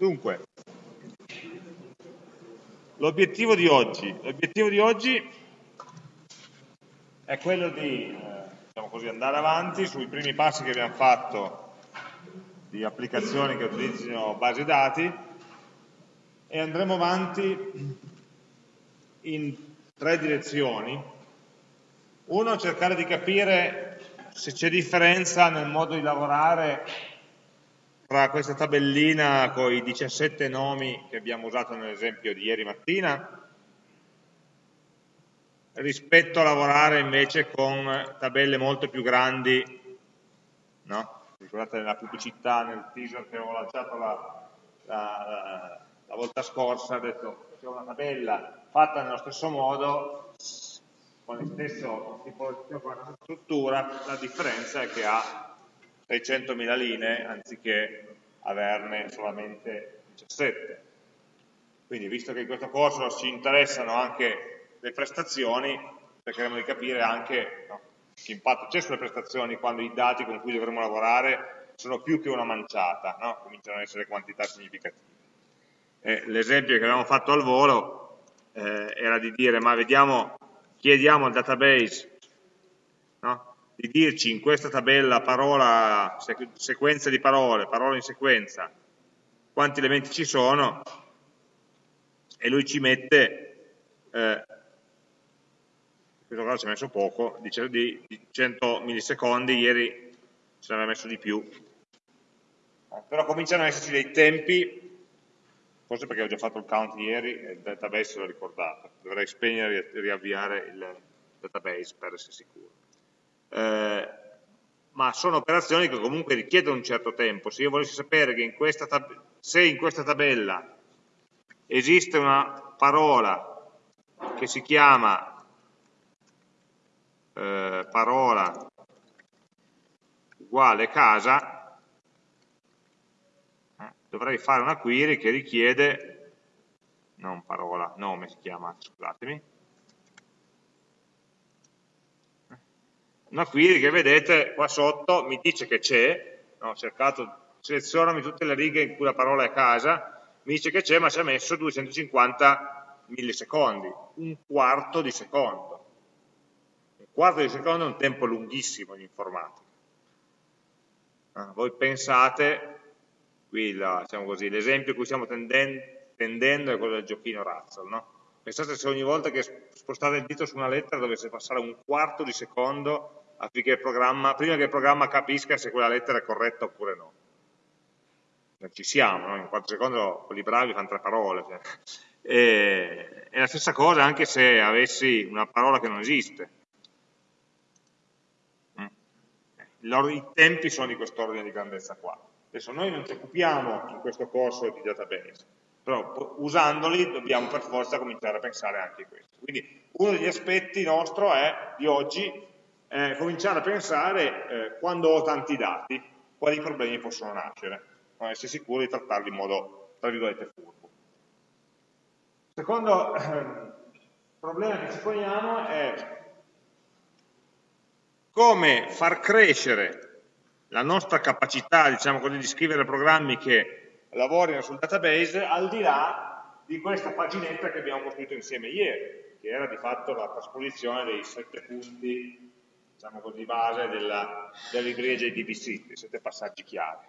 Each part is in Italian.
Dunque, l'obiettivo di oggi, l'obiettivo di oggi è quello di eh, diciamo così, andare avanti sui primi passi che abbiamo fatto di applicazioni che utilizzino basi dati e andremo avanti in tre direzioni. Uno, cercare di capire se c'è differenza nel modo di lavorare tra questa tabellina con i 17 nomi che abbiamo usato nell'esempio di ieri mattina rispetto a lavorare invece con tabelle molto più grandi, no? ricordate nella pubblicità, nel teaser che avevo lanciato la, la, la volta scorsa, ho detto c'è una tabella fatta nello stesso modo, con stesso tipo di struttura, la differenza è che ha 600.000 linee anziché averne solamente 17. Quindi visto che in questo corso ci interessano anche le prestazioni, cercheremo di capire anche no, che impatto c'è sulle prestazioni quando i dati con cui dovremo lavorare sono più che una manciata, no? cominciano ad essere quantità significative. L'esempio che avevamo fatto al volo eh, era di dire, ma vediamo, chiediamo al database no? Di dirci in questa tabella parola, sequenza di parole, parole in sequenza, quanti elementi ci sono, e lui ci mette eh, questo caso ci ha messo poco, di, di 100 millisecondi, ieri ce l'aveva messo di più, però cominciano ad esserci dei tempi, forse perché ho già fatto il count ieri e il database l'ho ricordato, dovrei spegnere e riavviare il database per essere sicuro. Eh, ma sono operazioni che comunque richiedono un certo tempo, se io volessi sapere che in se in questa tabella esiste una parola che si chiama eh, parola uguale casa, eh, dovrei fare una query che richiede, non parola, nome si chiama, scusatemi, una query che vedete qua sotto mi dice che c'è, no, ho cercato, selezionami tutte le righe in cui la parola è casa, mi dice che c'è ma ci ha messo 250 millisecondi, un quarto di secondo quarto di secondo è un tempo lunghissimo in informatica. Ah, voi pensate, qui diciamo l'esempio a cui stiamo tendendo, tendendo è quello del giochino Razzle, no? Pensate se ogni volta che spostate il dito su una lettera dovesse passare un quarto di secondo affinché il programma, prima che il programma capisca se quella lettera è corretta oppure no. Non ci siamo, no? in quattro secondi quelli bravi fanno tre parole. Cioè. E, è la stessa cosa anche se avessi una parola che non esiste i tempi sono di quest'ordine di grandezza qua. Adesso noi non ci occupiamo in questo corso di database, però usandoli dobbiamo per forza cominciare a pensare anche a questo. Quindi uno degli aspetti nostro è, di oggi, è cominciare a pensare eh, quando ho tanti dati, quali problemi possono nascere, ma essere sicuri di trattarli in modo, tra virgolette, furbo. Secondo eh, problema che ci poniamo è come far crescere la nostra capacità, diciamo così, di scrivere programmi che lavorino sul database al di là di questa paginetta che abbiamo costruito insieme ieri, che era di fatto la trasposizione dei sette punti, diciamo così, base della, della libreria JDBC, dei sette passaggi chiave.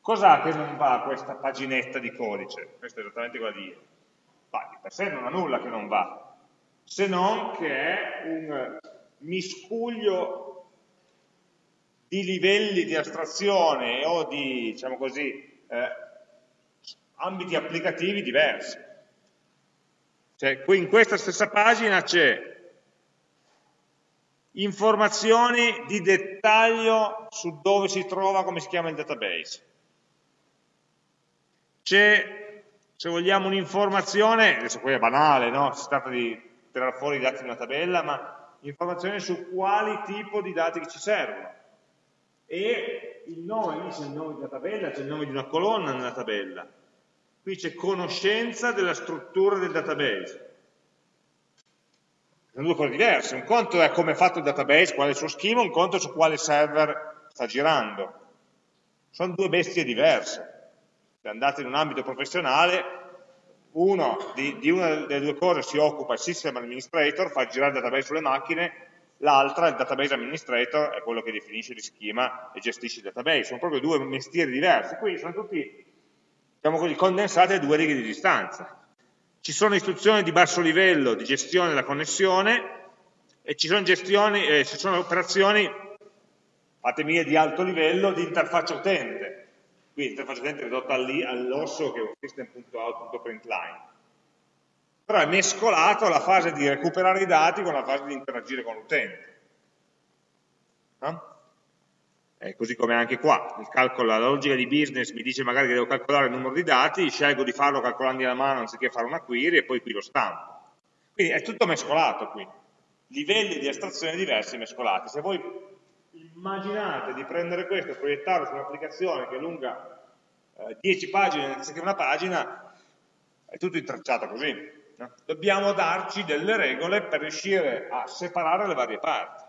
Cos'ha che non va questa paginetta di codice? Questa è esattamente quella di ieri. di per sé non ha nulla che non va, se non che è un miscuglio di livelli di astrazione o di, diciamo così, eh, ambiti applicativi diversi. Cioè, qui in questa stessa pagina c'è informazioni di dettaglio su dove si trova, come si chiama il database. C'è, se vogliamo, un'informazione, adesso poi è banale, no? si tratta di tirare fuori i dati di una tabella, ma informazioni su quali tipo di dati che ci servono. E il nome, lì c'è il nome di una tabella, c'è il nome di una colonna nella tabella. Qui c'è conoscenza della struttura del database. Sono due cose diverse. Un conto è come è fatto il database, qual è il suo schema, un conto è su quale server sta girando. Sono due bestie diverse. Se andate in un ambito professionale, uno di, di una delle due cose si occupa il system administrator, fa girare il database sulle macchine, l'altra, il database administrator, è quello che definisce di schema e gestisce il database. Sono proprio due mestieri diversi, quindi sono tutti diciamo così, condensati a due righe di distanza. Ci sono istruzioni di basso livello di gestione della connessione e ci sono, eh, ci sono operazioni, fatemi di alto livello, di interfaccia utente. Qui l'interfaccia utente è ridotta all'osso che è un system.out.println però è mescolato la fase di recuperare i dati con la fase di interagire con l'utente. No? Così come anche qua, calcolo, la logica di business mi dice magari che devo calcolare il numero di dati, scelgo di farlo calcolando la mano anziché fare una query e poi qui lo stampo. Quindi è tutto mescolato qui, livelli di astrazione diversi mescolati. Se voi immaginate di prendere questo e proiettarlo su un'applicazione che è lunga eh, 10 pagine anziché una pagina, è tutto intracciato così. No? Dobbiamo darci delle regole per riuscire a separare le varie parti,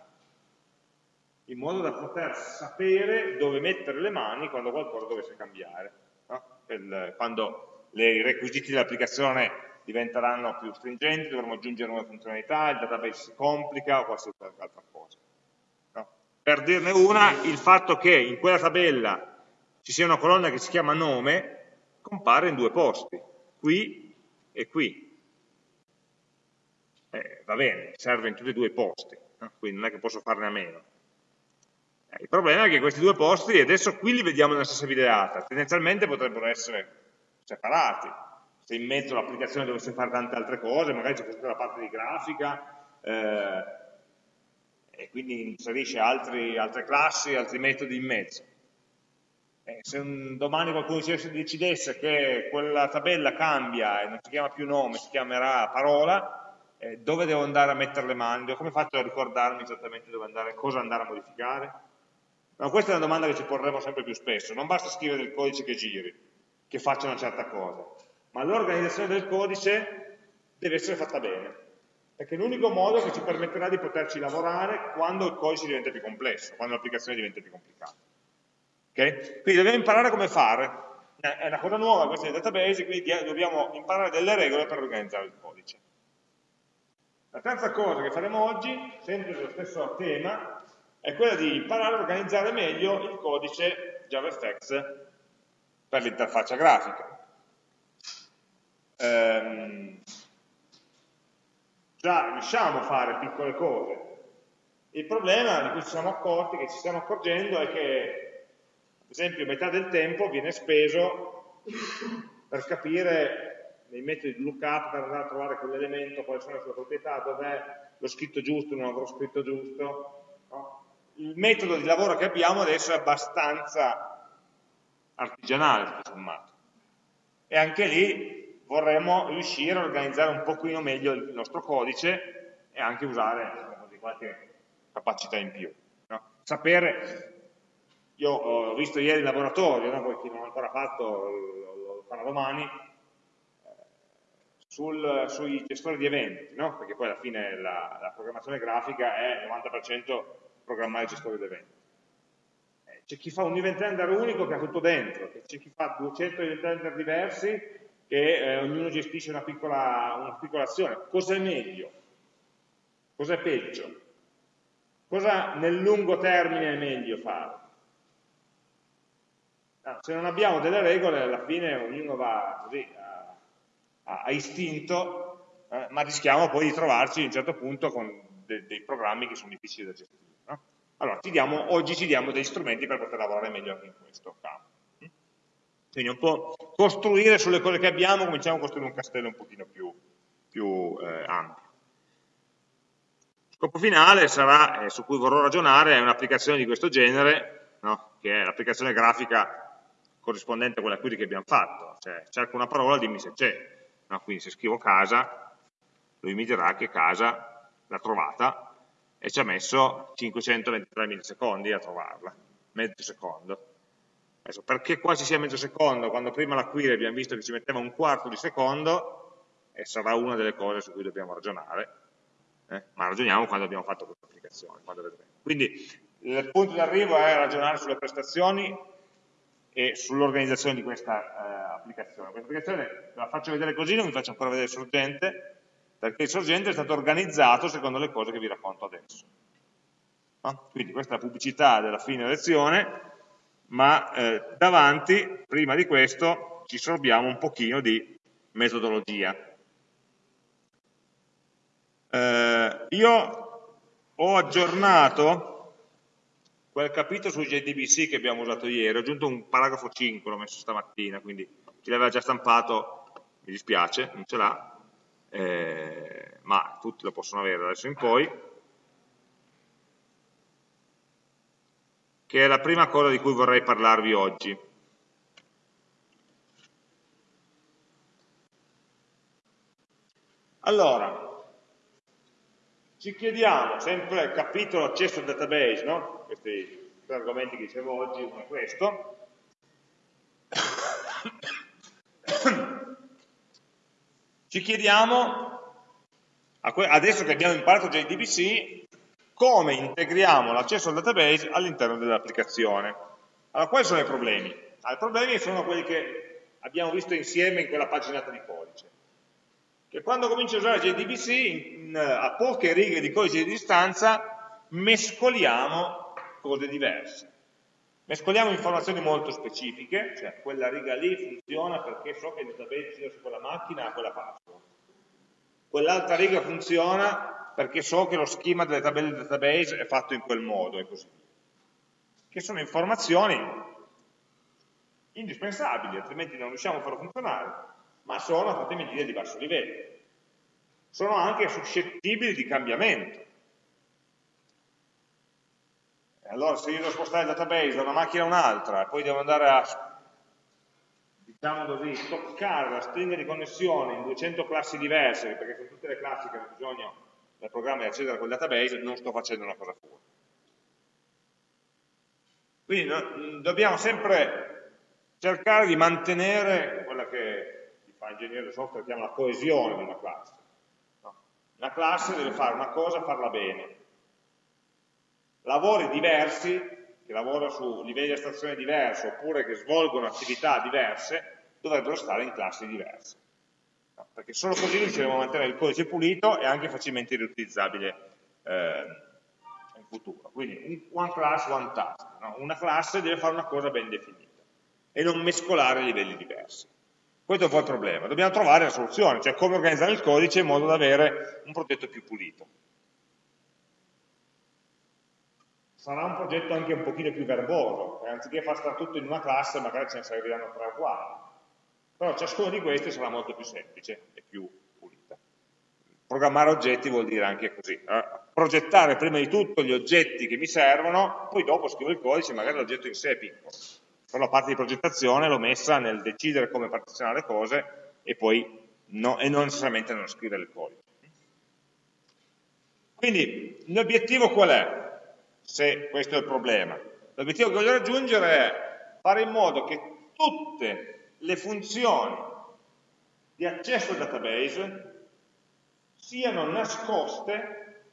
in modo da poter sapere dove mettere le mani quando qualcosa dovesse cambiare. No? Il, quando i requisiti dell'applicazione diventeranno più stringenti, dovremo aggiungere nuove funzionalità, il database si complica o qualsiasi altra cosa. No? Per dirne una, il fatto che in quella tabella ci sia una colonna che si chiama nome compare in due posti, qui e qui eh, va bene, serve in tutti e due i posti, no? quindi non è che posso farne a meno. Il problema è che questi due posti, adesso qui li vediamo nella stessa videata, tendenzialmente potrebbero essere separati, se in mezzo l'applicazione dovesse fare tante altre cose, magari c'è tutta la parte di grafica, eh, e quindi inserisce altri, altre classi, altri metodi in mezzo. Eh, se un, domani qualcuno decidesse che quella tabella cambia e non si chiama più nome, si chiamerà parola, eh, dove devo andare a mettere le mani, come faccio a ricordarmi esattamente dove andare, cosa andare a modificare? No, questa è una domanda che ci porremo sempre più spesso, non basta scrivere il codice che giri, che faccia una certa cosa, ma l'organizzazione del codice deve essere fatta bene, perché è l'unico modo che ci permetterà di poterci lavorare quando il codice diventa più complesso, quando l'applicazione diventa più complicata. Okay? Quindi dobbiamo imparare come fare, è una cosa nuova questa del database, quindi dobbiamo imparare delle regole per organizzare il codice. La terza cosa che faremo oggi, sempre sullo stesso tema, è quella di imparare a organizzare meglio il codice JavaFX per l'interfaccia grafica. Ehm, già riusciamo a fare piccole cose. Il problema di cui ci siamo accorti, che ci stiamo accorgendo, è che, ad esempio, metà del tempo viene speso per capire nei metodi di lookup per andare a trovare quell'elemento, quali sono le sue proprietà, dov'è lo scritto giusto, non avrò scritto giusto. No? Il metodo di lavoro che abbiamo adesso è abbastanza artigianale, tutto sommato. E anche lì vorremmo riuscire a organizzare un pochino meglio il nostro codice e anche usare diciamo, qualche capacità in più. No? Sapere, io ho visto ieri il laboratorio, no? poi chi non l'ha ancora fatto lo, farà domani, sul, sui gestori di eventi, no? perché poi alla fine la, la programmazione grafica è il 90% programmare gestori di eventi. Eh, c'è chi fa un event render unico che ha tutto dentro, c'è chi fa 200 event render diversi che eh, ognuno gestisce una piccola, una piccola azione. Cosa è meglio? Cosa è peggio? Cosa nel lungo termine è meglio fare? Se non abbiamo delle regole, alla fine ognuno va così a, a istinto, eh, ma rischiamo poi di trovarci a un certo punto con de, dei programmi che sono difficili da gestire. No? Allora, ci diamo, oggi ci diamo degli strumenti per poter lavorare meglio anche in questo campo. Quindi un po' costruire sulle cose che abbiamo, cominciamo a costruire un castello un pochino più, più eh, ampio. Scopo finale sarà, eh, su cui vorrò ragionare, è un'applicazione di questo genere, no? che è l'applicazione grafica corrispondente a quella query che abbiamo fatto, cioè cerco una parola, dimmi se c'è, no? quindi se scrivo casa, lui mi dirà che casa l'ha trovata e ci ha messo 523 millisecondi a trovarla, mezzo secondo. Adesso, perché qua ci sia mezzo secondo, quando prima la query abbiamo visto che ci metteva un quarto di secondo, e sarà una delle cose su cui dobbiamo ragionare, eh? ma ragioniamo quando abbiamo fatto questa applicazione, quando vedremo. Quindi il punto di arrivo è ragionare sulle prestazioni e sull'organizzazione di questa eh, applicazione. Questa applicazione la faccio vedere così, non vi faccio ancora vedere sorgente, perché il sorgente è stato organizzato secondo le cose che vi racconto adesso. No? Quindi questa è la pubblicità della fine lezione, ma eh, davanti, prima di questo, ci sorbiamo un pochino di metodologia. Eh, io ho aggiornato quel capitolo sui JDBC che abbiamo usato ieri, ho aggiunto un paragrafo 5, l'ho messo stamattina, quindi chi l'aveva già stampato mi dispiace, non ce l'ha, eh, ma tutti lo possono avere da adesso in poi, che è la prima cosa di cui vorrei parlarvi oggi. Allora, ci chiediamo, sempre il capitolo accesso al database, no? questi tre argomenti che dicevo oggi, uno è questo, ci chiediamo, adesso che abbiamo imparato JDBC, come integriamo l'accesso al database all'interno dell'applicazione. Allora, quali sono i problemi? Ah, I problemi sono quelli che abbiamo visto insieme in quella paginata di codice che quando cominci a usare JDBC a poche righe di codice di distanza mescoliamo cose diverse. Mescoliamo informazioni molto specifiche, cioè quella riga lì funziona perché so che il database gira su quella macchina ha quella password. Quell'altra riga funziona perché so che lo schema delle tabelle del database è fatto in quel modo e così via. Che sono informazioni indispensabili, altrimenti non riusciamo a farlo funzionare ma sono state medite a diverso livello. Sono anche suscettibili di cambiamento. Allora se io devo spostare il database da una macchina a un'altra e poi devo andare a, diciamo così, stoccare la stringa di connessione in 200 classi diverse, perché sono tutte le classi che hanno bisogno del programma di accedere a quel database, non sto facendo una cosa pura. Quindi no, dobbiamo sempre cercare di mantenere quella che fa ingegnere del software chiama la coesione di una classe. No? Una classe deve fare una cosa, farla bene. Lavori diversi, che lavorano su livelli di astrazione diversi, oppure che svolgono attività diverse, dovrebbero stare in classi diverse. No? Perché solo così riusciremo a mantenere il codice pulito e anche facilmente riutilizzabile eh, in futuro. Quindi one class, one task. No? Una classe deve fare una cosa ben definita e non mescolare livelli diversi. Questo è un po' il problema. Dobbiamo trovare la soluzione, cioè come organizzare il codice in modo da avere un progetto più pulito. Sarà un progetto anche un pochino più verboso, e anziché far stare tutto in una classe magari ce ne serviranno tre quattro. Però ciascuno di questi sarà molto più semplice e più pulita. Programmare oggetti vuol dire anche così. Eh? Progettare prima di tutto gli oggetti che mi servono, poi dopo scrivo il codice, magari l'oggetto in sé è piccolo però la parte di progettazione l'ho messa nel decidere come partizionare le cose e poi no, e non necessariamente nello scrivere il codice. Quindi l'obiettivo qual è? Se questo è il problema. L'obiettivo che voglio raggiungere è fare in modo che tutte le funzioni di accesso al database siano nascoste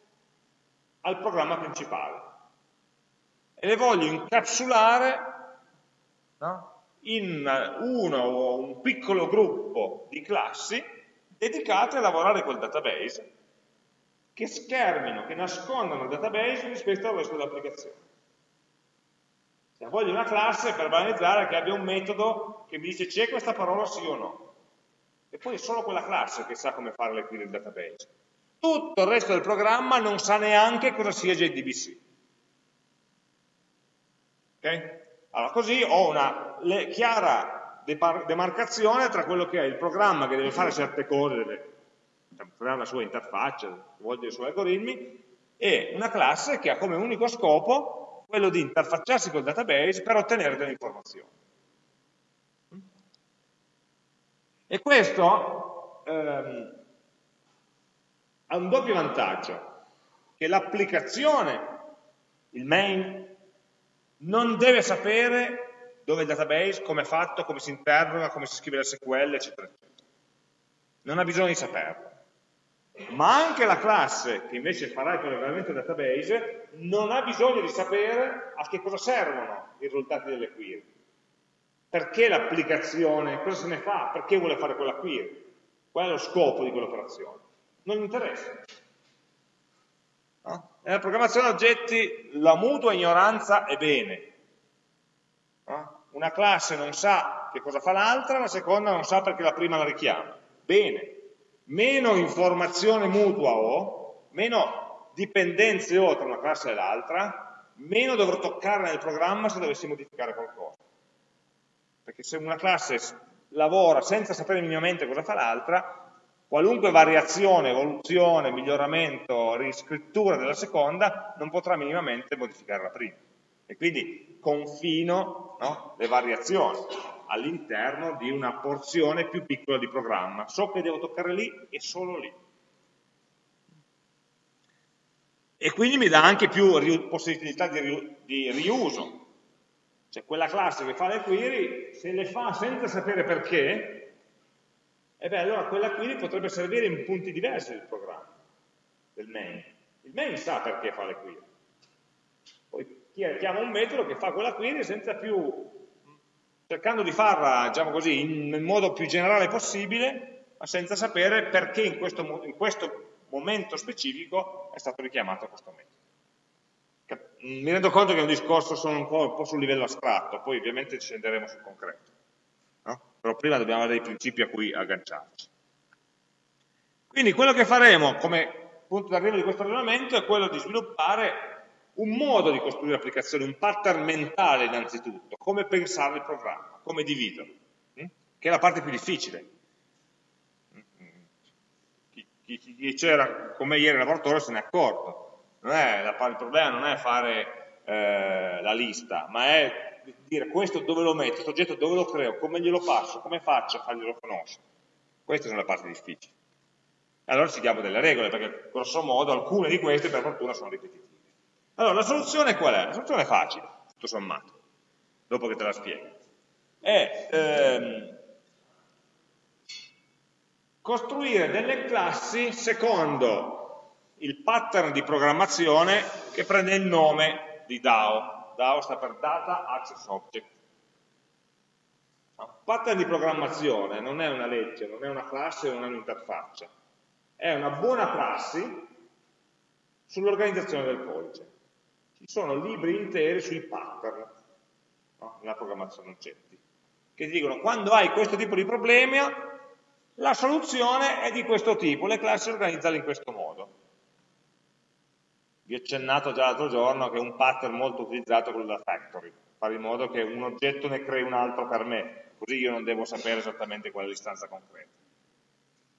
al programma principale e le voglio incapsulare no? in uno o un piccolo gruppo di classi dedicate a lavorare col database, che schermino, che nascondano il database rispetto al resto dell'applicazione. Se voglio una classe per banalizzare che abbia un metodo che mi dice c'è questa parola sì o no. E poi è solo quella classe che sa come fare le query del database. Tutto il resto del programma non sa neanche cosa sia JDBC. Ok? Allora, così ho una chiara demarcazione tra quello che è il programma che deve fare certe cose, creare la sua interfaccia, svolgere i suoi algoritmi, e una classe che ha come unico scopo quello di interfacciarsi col database per ottenere delle informazioni. E questo ehm, ha un doppio vantaggio, che l'applicazione, il main, non deve sapere dove è il database, come è fatto, come si interroga, come si scrive la SQL, eccetera, eccetera. Non ha bisogno di saperlo. Ma anche la classe che invece farà il collegamento database non ha bisogno di sapere a che cosa servono i risultati delle query. perché l'applicazione, cosa se ne fa, perché vuole fare quella query, qual è lo scopo di quell'operazione. Non gli interessa. No? Nella programmazione oggetti la mutua ignoranza è bene. No? Una classe non sa che cosa fa l'altra, la seconda non sa perché la prima la richiama. Bene. Meno informazione mutua ho, meno dipendenze ho tra una classe e l'altra, meno dovrò toccare nel programma se dovessi modificare qualcosa. Perché se una classe lavora senza sapere minimamente cosa fa l'altra, qualunque variazione, evoluzione, miglioramento, riscrittura della seconda non potrà minimamente modificare la prima. E quindi confino no, le variazioni all'interno di una porzione più piccola di programma. So che devo toccare lì e solo lì. E quindi mi dà anche più possibilità di, di riuso. Cioè quella classe che fa le query, se le fa senza sapere perché, e beh allora quella query potrebbe servire in punti diversi del programma, del main. Il main sa perché fa le query. Poi chiama un metodo che fa quella query senza più, cercando di farla, diciamo così, in, nel modo più generale possibile, ma senza sapere perché in questo, in questo momento specifico è stato richiamato questo metodo. Mi rendo conto che è un discorso sono un po', un po' sul livello astratto, poi ovviamente ci scenderemo sul concreto però prima dobbiamo avere dei principi a cui agganciarci. Quindi quello che faremo come punto d'arrivo di questo ragionamento è quello di sviluppare un modo di costruire applicazioni, un pattern mentale innanzitutto, come pensare il programma, come dividerlo, hm? che è la parte più difficile. Chi, chi, chi c'era con me ieri in laboratorio se ne è accorto, è la, il problema non è fare eh, la lista, ma è dire questo dove lo metto, questo oggetto dove lo creo, come glielo passo, come faccio a farglielo conoscere. Queste sono le parti difficili. Allora ci diamo delle regole, perché grosso modo alcune di queste per fortuna sono ripetitive. Allora, la soluzione qual è? La soluzione è facile, tutto sommato, dopo che te la spiego. È ehm, costruire delle classi secondo il pattern di programmazione che prende il nome di DAO. DAO sta per Data Access Object. Un pattern di programmazione non è una legge, non è una classe, non è un'interfaccia. È una buona prassi sull'organizzazione del codice. Ci sono libri interi sui pattern no? nella programmazione oggetti, che ti dicono quando hai questo tipo di problema la soluzione è di questo tipo, le classi organizzate in questo modo. Vi ho accennato già l'altro giorno che un pattern molto utilizzato è quello da factory, fare in modo che un oggetto ne crei un altro per me, così io non devo sapere esattamente qual è l'istanza concreta.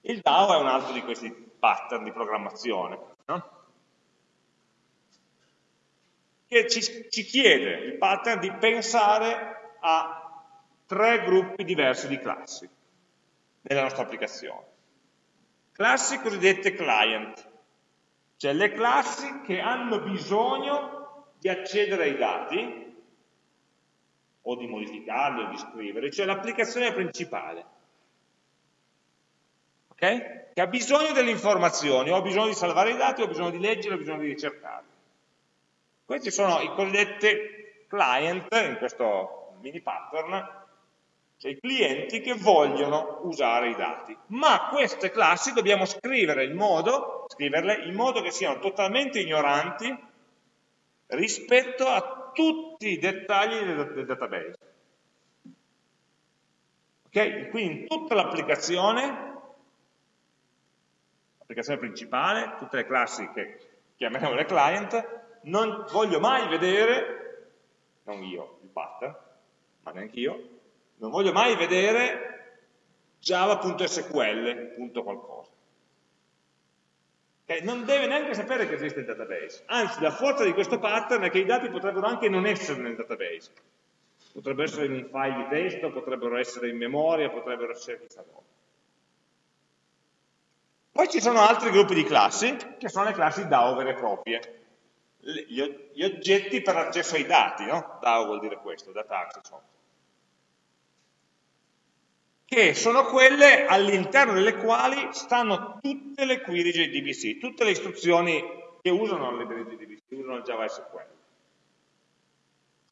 Il DAO è un altro di questi pattern di programmazione, no? Che ci, ci chiede il pattern di pensare a tre gruppi diversi di classi nella nostra applicazione. Classi cosiddette client, cioè le classi che hanno bisogno di accedere ai dati o di modificarli o di scriverli, cioè l'applicazione principale. Okay? Che ha bisogno delle informazioni, o ha bisogno di salvare i dati, o ha bisogno di leggere, o ha bisogno di ricercarli. Questi sono i cosiddetti client, in questo mini pattern, cioè i clienti che vogliono usare i dati. Ma queste classi dobbiamo scrivere in modo, scriverle in modo che siano totalmente ignoranti rispetto a tutti i dettagli del, del database. Ok? Quindi in tutta l'applicazione, l'applicazione principale, tutte le classi che chiameremo le client, non voglio mai vedere, non io, il pattern, ma neanche io, non voglio mai vedere java.sql. Okay? Non deve neanche sapere che esiste il database. Anzi, la forza di questo pattern è che i dati potrebbero anche non essere nel database. Potrebbero essere in un file di testo, potrebbero essere in memoria, potrebbero essere chissà dove. Poi ci sono altri gruppi di classi, che sono le classi DAO vere proprie. Gli oggetti per l'accesso ai dati, no? DAO vuol dire questo, Data Access Object che sono quelle all'interno delle quali stanno tutte le query JDBC, tutte le istruzioni che usano le JDBC, usano il Java SQL.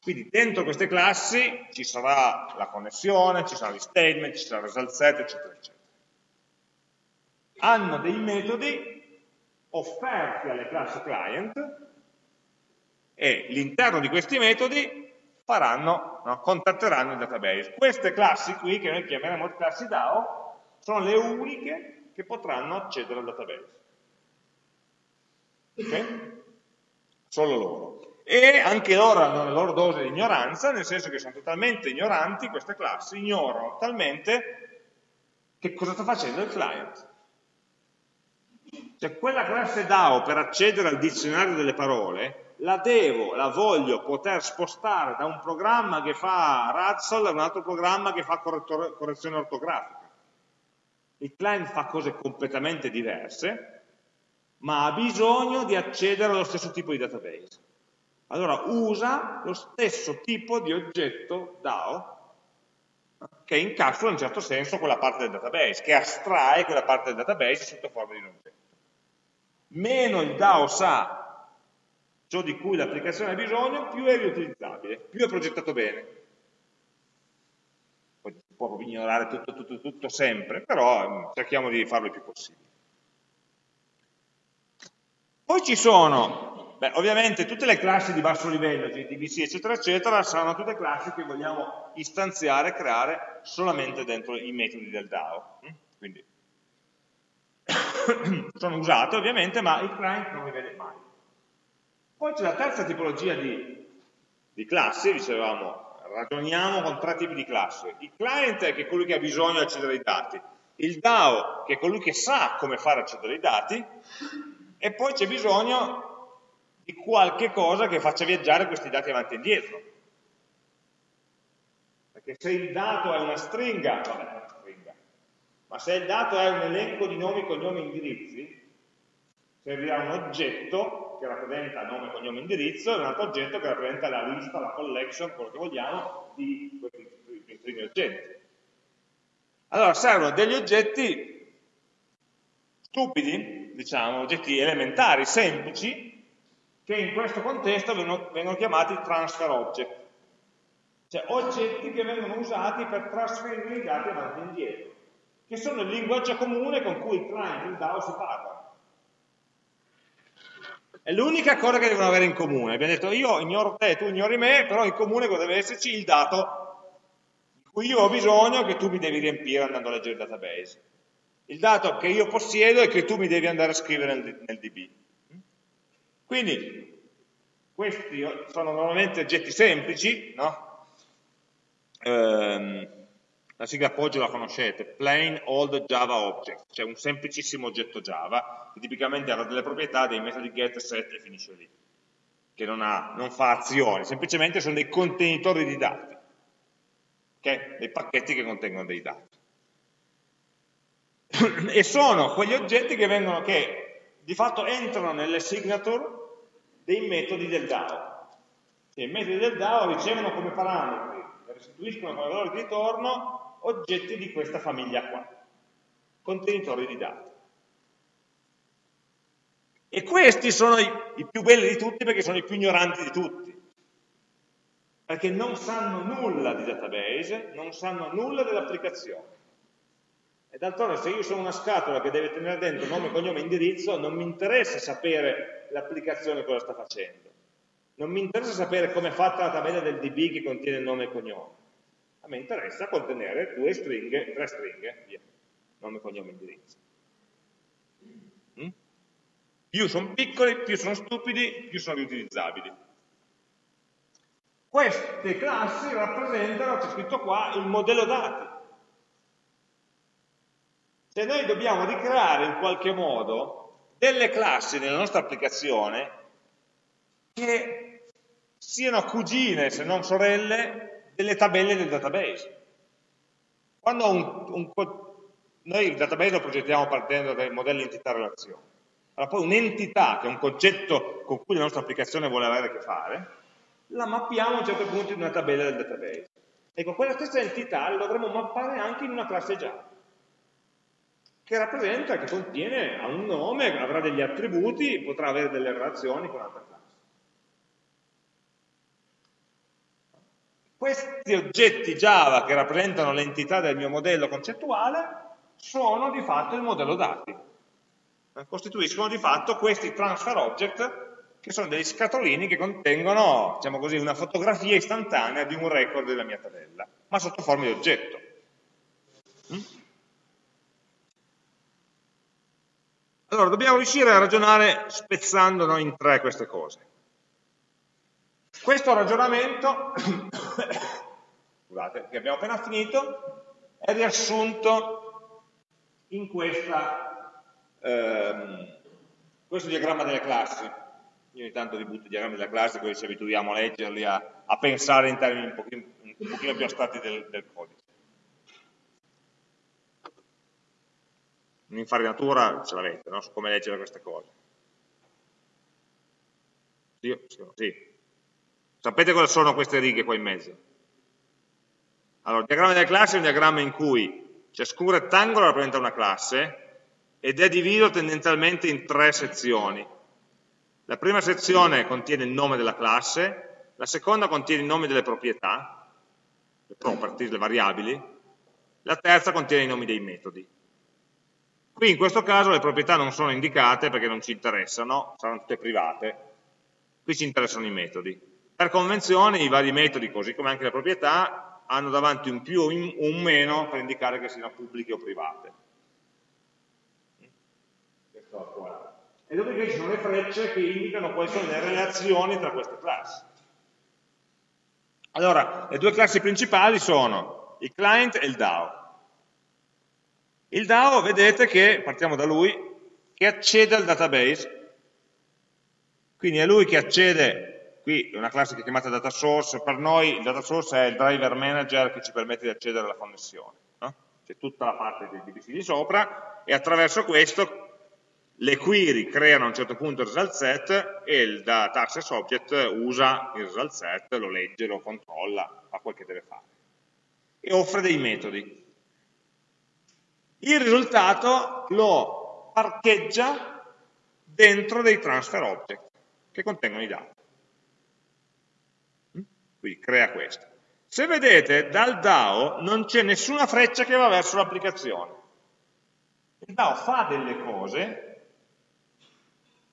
Quindi dentro queste classi ci sarà la connessione, ci saranno gli statement, ci sarà il result set, eccetera, eccetera. Hanno dei metodi offerti alle classi client e all'interno di questi metodi faranno, no, contatteranno il database. Queste classi qui, che noi chiameremo classi DAO, sono le uniche che potranno accedere al database. Ok? Solo loro e anche loro hanno la loro dose di ignoranza, nel senso che sono totalmente ignoranti, queste classi ignorano totalmente che cosa sta facendo il client. Cioè quella classe DAO per accedere al dizionario delle parole la devo, la voglio poter spostare da un programma che fa Razzle a un altro programma che fa correzione ortografica. Il client fa cose completamente diverse, ma ha bisogno di accedere allo stesso tipo di database allora usa lo stesso tipo di oggetto DAO che incapsula in un certo senso quella parte del database, che astrae quella parte del database sotto forma di un oggetto. Meno il DAO sa ciò di cui l'applicazione ha bisogno, più è riutilizzabile, più è progettato bene. Poi si può ignorare tutto, tutto, tutto sempre, però mm, cerchiamo di farlo il più possibile. Poi ci sono Beh, ovviamente tutte le classi di basso livello, GDBC eccetera eccetera, saranno tutte classi che vogliamo istanziare creare solamente dentro i metodi del DAO. Mm? Quindi sono usate ovviamente, ma il client non li vede mai. Poi c'è la terza tipologia di, di classi, dicevamo, ragioniamo con tre tipi di classi. Il client è, che è colui che ha bisogno di accedere ai dati, il DAO che è colui che sa come fare accedere ai dati, e poi c'è bisogno di qualche cosa che faccia viaggiare questi dati avanti e indietro. Perché se il dato è una stringa, vabbè, una stringa, ma se il dato è un elenco di nomi, cognomi, indirizzi, servirà un oggetto che rappresenta nome, cognome, indirizzo e un altro oggetto che rappresenta la lista, la collection, quello che vogliamo, di questi primi oggetti. Allora servono degli oggetti stupidi, diciamo, oggetti elementari, semplici, che in questo contesto vengono, vengono chiamati transfer object, cioè oggetti che vengono usati per trasferire i dati avanti e indietro, che sono il linguaggio comune con cui il client e il DAO si parlano. È l'unica cosa che devono avere in comune. Abbiamo detto io ignoro te, tu ignori me, però in comune deve esserci il dato di cui io ho bisogno che tu mi devi riempire andando a leggere il database. Il dato che io possiedo e che tu mi devi andare a scrivere nel, nel DB. Quindi questi sono normalmente oggetti semplici, no? ehm, la sigla appoggio la conoscete, plain old Java object, cioè un semplicissimo oggetto Java, che tipicamente ha delle proprietà dei metodi get, set e finisce lì, che non, ha, non fa azioni, semplicemente sono dei contenitori di dati, okay? dei pacchetti che contengono dei dati. e sono quegli oggetti che, vengono, che di fatto entrano nelle signature dei metodi del DAO. Cioè, I metodi del DAO ricevono come parametri e restituiscono come valore di ritorno oggetti di questa famiglia qua, contenitori di dati. E questi sono i, i più belli di tutti perché sono i più ignoranti di tutti, perché non sanno nulla di database, non sanno nulla dell'applicazione. E d'altronde se io sono una scatola che deve tenere dentro nome, cognome e indirizzo, non mi interessa sapere l'applicazione cosa sta facendo. Non mi interessa sapere come è fatta la tabella del DB che contiene nome e cognome. A me interessa contenere due stringhe, tre stringhe, via. Nome, cognome, indirizzo. Mm? Più sono piccoli, più sono stupidi, più sono riutilizzabili. Queste classi rappresentano, c'è scritto qua, il modello dati se noi dobbiamo ricreare in qualche modo delle classi nella nostra applicazione che siano cugine, se non sorelle, delle tabelle del database. Quando un, un, noi il database lo progettiamo partendo dai modelli entità-relazione, allora poi un'entità, che è un concetto con cui la nostra applicazione vuole avere a che fare, la mappiamo a un certo punto in una tabella del database. Ecco, quella stessa entità la dovremmo mappare anche in una classe Java che rappresenta, che contiene, ha un nome, avrà degli attributi, potrà avere delle relazioni con altre classi. Questi oggetti Java che rappresentano l'entità del mio modello concettuale sono di fatto il modello dati. Eh, costituiscono di fatto questi transfer object che sono degli scatolini che contengono, diciamo così, una fotografia istantanea di un record della mia tabella, ma sotto forma di oggetto. Mm? Allora, dobbiamo riuscire a ragionare spezzando no, in tre queste cose. Questo ragionamento, scusate, che abbiamo appena finito, è riassunto in questa, ehm, questo diagramma delle classi. Io ogni tanto vi butto i diagrammi della classe, così ci abituiamo a leggerli, a, a pensare in termini un pochino, un pochino più astratti del, del codice. Un'infarinatura ce l'avete, no? su come leggere queste cose. Sì, sì, sì. Sapete cosa sono queste righe qua in mezzo? Allora, il diagramma delle classi è un diagramma in cui ciascun rettangolo rappresenta una classe ed è diviso tendenzialmente in tre sezioni. La prima sezione contiene il nome della classe, la seconda contiene i nomi delle proprietà, le property, le variabili, la terza contiene i nomi dei metodi. Qui in questo caso le proprietà non sono indicate perché non ci interessano, saranno tutte private, qui ci interessano i metodi. Per convenzione i vari metodi, così come anche le proprietà, hanno davanti un più o un meno per indicare che siano pubbliche o private. E dopodiché ci sono le frecce che indicano quali sono le relazioni tra queste classi. Allora, le due classi principali sono il client e il DAO. Il DAO, vedete che, partiamo da lui, che accede al database, quindi è lui che accede, qui è una classe che è chiamata data source, per noi il data source è il driver manager che ci permette di accedere alla connessione, no? c'è tutta la parte del DBC di sopra e attraverso questo le query creano a un certo punto il result set e il data access object usa il result set, lo legge, lo controlla, fa quel che deve fare e offre dei metodi. Il risultato lo parcheggia dentro dei transfer object che contengono i dati. Quindi crea questo. Se vedete, dal DAO non c'è nessuna freccia che va verso l'applicazione. Il DAO fa delle cose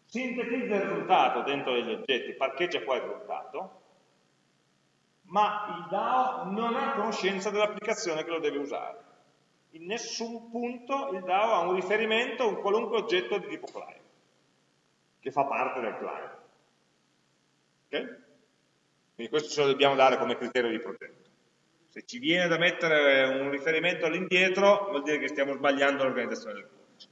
sintetizza il risultato dentro degli oggetti, parcheggia qua il risultato, ma il DAO non ha conoscenza dell'applicazione che lo deve usare. In nessun punto il DAO ha un riferimento a un qualunque oggetto di tipo client, che fa parte del client. Ok? Quindi questo ce lo dobbiamo dare come criterio di progetto. Se ci viene da mettere un riferimento all'indietro, vuol dire che stiamo sbagliando l'organizzazione del codice.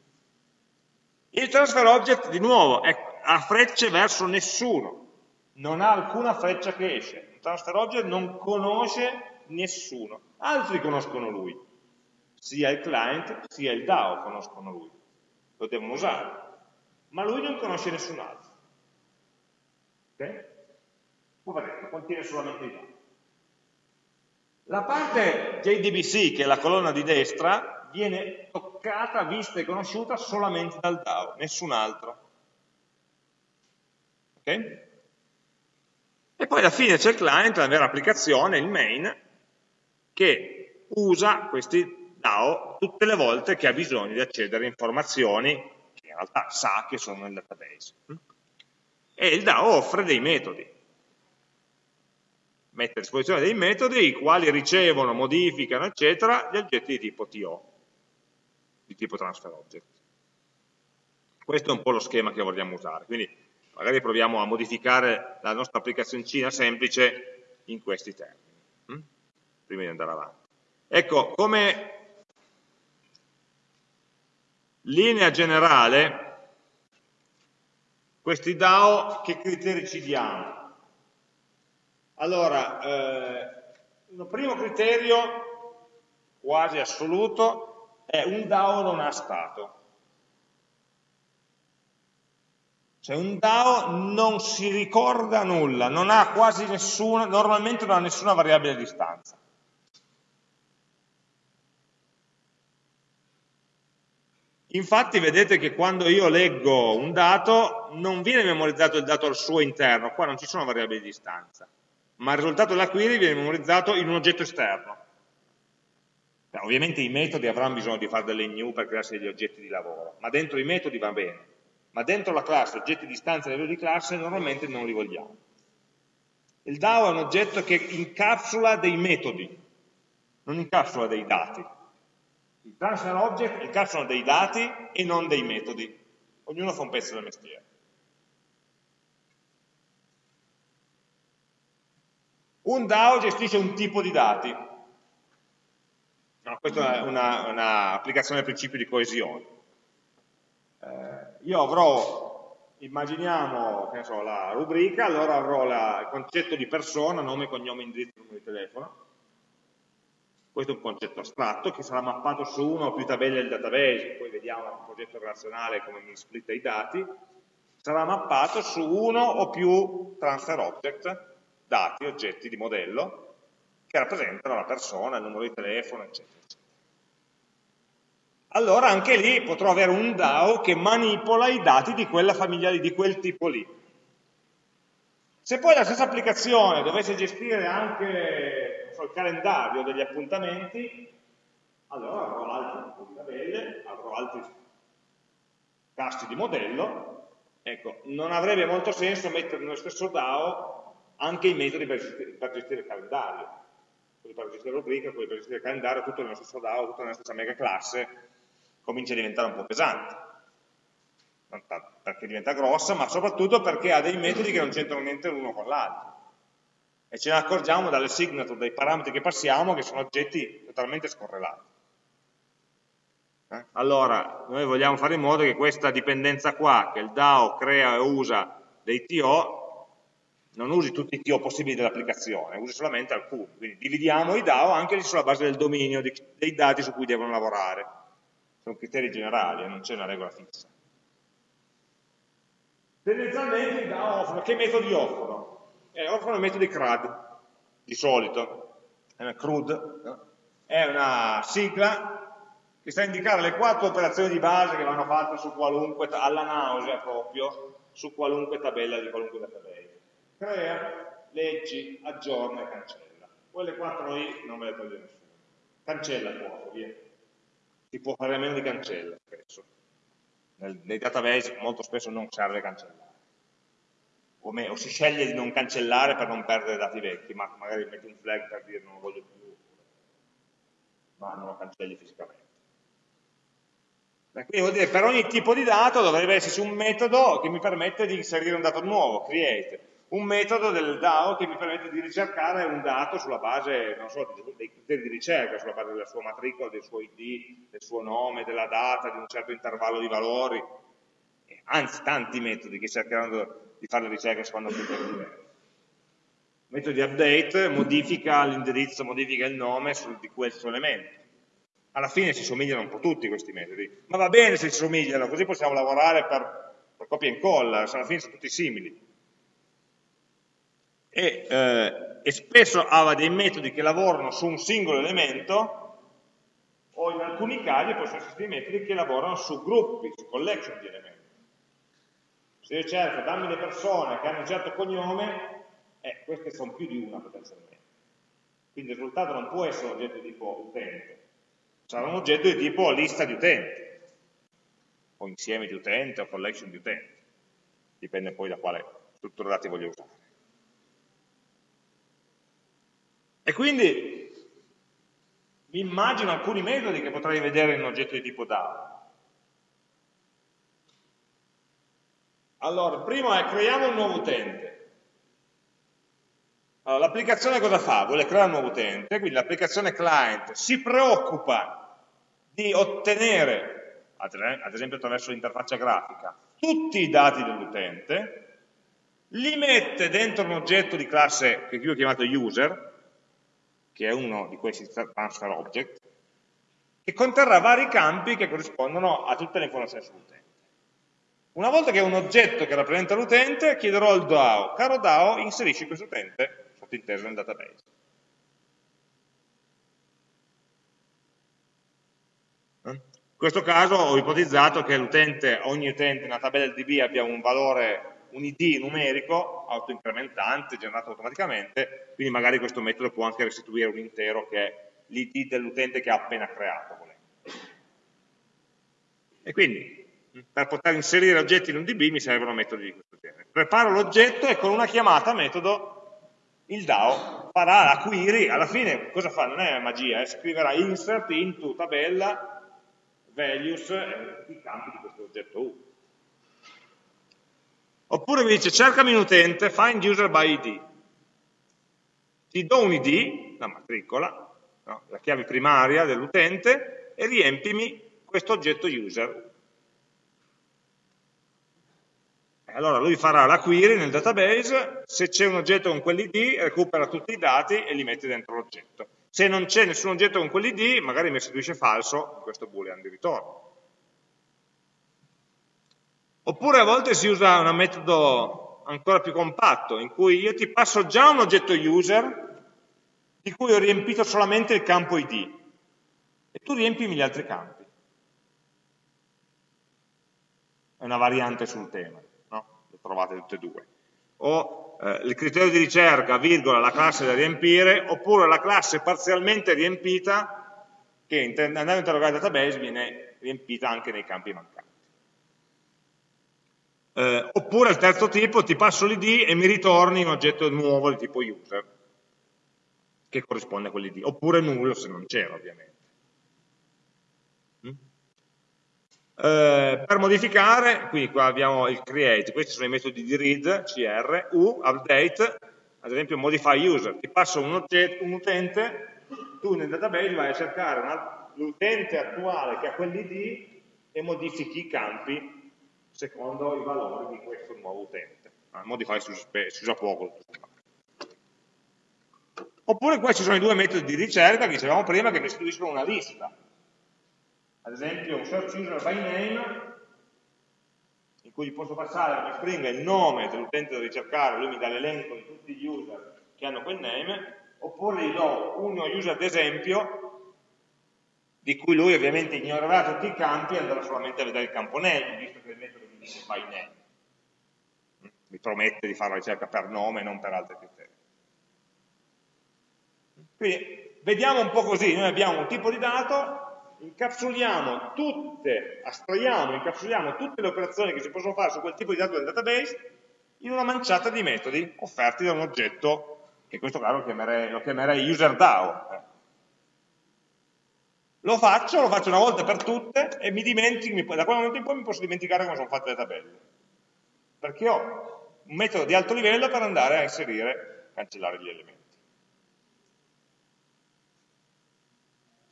Il transfer object, di nuovo, è, ha frecce verso nessuno, non ha alcuna freccia che esce. Il transfer object non conosce nessuno, altri conoscono lui, sia il client sia il DAO conoscono lui, lo devono usare, ma lui non conosce nessun altro. Ok? Poveretto, contiene solamente i dati. La parte JDBC, che è la colonna di destra, viene toccata, vista e conosciuta solamente dal DAO, nessun altro. Ok? E poi alla fine c'è il client, la vera applicazione, il main, che usa questi DAO tutte le volte che ha bisogno di accedere a informazioni che in realtà sa che sono nel database. E il DAO offre dei metodi mette a disposizione dei metodi i quali ricevono, modificano, eccetera, gli oggetti di tipo TO di tipo transfer object. Questo è un po' lo schema che vogliamo usare, quindi magari proviamo a modificare la nostra applicazioncina semplice in questi termini, hm? prima di andare avanti. Ecco, come linea generale, questi DAO che criteri ci diamo? Allora, eh, il primo criterio, quasi assoluto, è un DAO non ha stato. Cioè un DAO non si ricorda nulla, non ha quasi nessuna, normalmente non ha nessuna variabile di distanza. Infatti vedete che quando io leggo un dato non viene memorizzato il dato al suo interno, qua non ci sono variabili di distanza. Ma il risultato della query viene memorizzato in un oggetto esterno. Beh, ovviamente i metodi avranno bisogno di fare delle new per crearsi degli oggetti di lavoro, ma dentro i metodi va bene. Ma dentro la classe, oggetti di istanza a livello di classe, normalmente non li vogliamo. Il DAO è un oggetto che incapsula dei metodi, non incapsula dei dati. I transfer object incapsulano dei dati e non dei metodi. Ognuno fa un pezzo del mestiere. Un DAO gestisce un tipo di dati. No, questa è un'applicazione una del principio di coesione. Eh, io avrò, immaginiamo so, la rubrica, allora avrò la, il concetto di persona, nome, cognome, indirizzo, numero di telefono. Questo è un concetto astratto che sarà mappato su una o più tabelle del database, poi vediamo il progetto relazionale come mi splitta i dati, sarà mappato su uno o più transfer object dati, oggetti di modello, che rappresentano la persona, il numero di telefono, eccetera. Allora anche lì potrò avere un DAO che manipola i dati di quella famiglia lì, di quel tipo lì. Se poi la stessa applicazione dovesse gestire anche so, il calendario degli appuntamenti, allora avrò altre tabelle, avrò altri tasti di modello, ecco, non avrebbe molto senso mettere nello stesso DAO anche i metodi per gestire, per gestire il calendario, quelli per gestire la rubrica, quelli per gestire il calendario, tutto nello stesso DAO, tutto nella stessa mega classe, comincia a diventare un po' pesante. Perché diventa grossa, ma soprattutto perché ha dei metodi che non c'entrano niente l'uno con l'altro. E ce ne accorgiamo dalle signature, dai parametri che passiamo, che sono oggetti totalmente scorrelati. Eh? Allora, noi vogliamo fare in modo che questa dipendenza qua, che il DAO crea e usa dei TO, non usi tutti i TO possibili dell'applicazione, usi solamente alcuni. Quindi dividiamo i DAO anche sulla base del dominio, dei dati su cui devono lavorare. Sono criteri generali, eh, non c'è una regola fissa. Tendenzialmente i DAO offrono, che metodi offrono? Eh, offrono i metodi CRUD, di solito, è una CRUD, è una sigla che sta a indicare le quattro operazioni di base che vanno fatte alla nausea proprio, su qualunque tabella di qualunque database crea, leggi, aggiorna e cancella. Quelle quattro lì non me le toglie nessuno. Cancella poco, via. Si può fare a meno di cancella spesso. Nel, nei database molto spesso non serve cancellare. O, me, o, si sceglie di non cancellare per non perdere dati vecchi, ma magari metti un flag per dire non lo voglio più, ma non lo cancelli fisicamente. Quindi vuol dire per ogni tipo di dato dovrebbe esserci un metodo che mi permette di inserire un dato nuovo, create un metodo del DAO che mi permette di ricercare un dato sulla base, so, dei criteri di ricerca, sulla base della sua matricola, del suo ID, del suo nome, della data, di un certo intervallo di valori, anzi tanti metodi che cercheranno di fare le ricerche secondo criteri diversi. Metodo di update modifica l'indirizzo, modifica il nome di questo elemento. Alla fine si somigliano un po' tutti questi metodi, ma va bene se si somigliano, così possiamo lavorare per, per copia e incolla, alla fine sono tutti simili e, eh, e spesso ha dei metodi che lavorano su un singolo elemento o in alcuni casi possono essere dei metodi che lavorano su gruppi, su collection di elementi. Se io cerco, dammi le persone che hanno un certo cognome, eh, queste sono più di una potenzialmente. Quindi il risultato non può essere un oggetto di tipo utente, sarà un oggetto di tipo lista di utenti, o insieme di utenti, o collection di utenti. Dipende poi da quale struttura dati voglio usare. E quindi mi immagino alcuni metodi che potrei vedere in un oggetto di tipo DAO. Allora, il primo è creiamo un nuovo utente. Allora, l'applicazione cosa fa? Vuole creare un nuovo utente, quindi l'applicazione client si preoccupa di ottenere, ad esempio attraverso l'interfaccia grafica, tutti i dati dell'utente, li mette dentro un oggetto di classe che qui ho chiamato user, che è uno di questi transfer object, che conterrà vari campi che corrispondono a tutte le informazioni sull'utente. Una volta che ho un oggetto che rappresenta l'utente, chiederò al DAO, caro DAO, inserisci questo utente sottinteso nel database. In questo caso ho ipotizzato che ogni utente nella tabella DB abbia un valore un id numerico autoincrementante generato automaticamente, quindi magari questo metodo può anche restituire un intero che è l'id dell'utente che ha appena creato. E quindi per poter inserire oggetti in un DB mi servono metodi di questo genere. Preparo l'oggetto e con una chiamata metodo il DAO farà la query, alla fine cosa fa? Non è magia, eh? scriverà insert into tabella values eh, i campi di questo oggetto U. Oppure mi dice cercami un utente, find user by ID. Ti do un ID, la matricola, no? la chiave primaria dell'utente, e riempimi questo oggetto user. Allora lui farà la query nel database, se c'è un oggetto con quell'id recupera tutti i dati e li mette dentro l'oggetto. Se non c'è nessun oggetto con quell'id, magari mi restituisce falso questo boolean di ritorno. Oppure a volte si usa un metodo ancora più compatto, in cui io ti passo già un oggetto user di cui ho riempito solamente il campo id e tu riempimi gli altri campi. È una variante sul tema trovate tutte e due. O eh, il criterio di ricerca, virgola, la classe da riempire, oppure la classe parzialmente riempita che andando a interrogare il database viene riempita anche nei campi mancanti. Eh, oppure il terzo tipo, ti passo l'id e mi ritorni un oggetto nuovo di tipo user, che corrisponde a quell'id, oppure nullo se non c'era ovviamente. Eh, per modificare, quindi qua abbiamo il create, questi sono i metodi di read, cr, u, update, ad esempio modify user, ti passo un, oggetto, un utente, tu nel database vai a cercare l'utente attuale che ha quell'id e modifichi i campi secondo i valori di questo nuovo utente. Ah, modify si usa, poco. Oppure qua ci sono i due metodi di ricerca che dicevamo prima che restituiscono una lista ad esempio un search user by name in cui posso passare come stringa il nome dell'utente da ricercare, lui mi dà l'elenco di tutti gli user che hanno quel name, oppure gli do uno user d'esempio di cui lui ovviamente ignorerà tutti i campi e andrà solamente a vedere il campo name, visto che il metodo mi by name. Mi promette di fare la ricerca per nome e non per altri criteri. Quindi vediamo un po' così, noi abbiamo un tipo di dato incapsuliamo tutte, astraiamo, incapsuliamo tutte le operazioni che si possono fare su quel tipo di dato del database in una manciata di metodi offerti da un oggetto, che in questo caso lo chiamerei, lo chiamerei user Lo faccio, lo faccio una volta per tutte e mi dimentico, da quel momento in poi mi posso dimenticare come sono fatte le tabelle. Perché ho un metodo di alto livello per andare a inserire, cancellare gli elementi.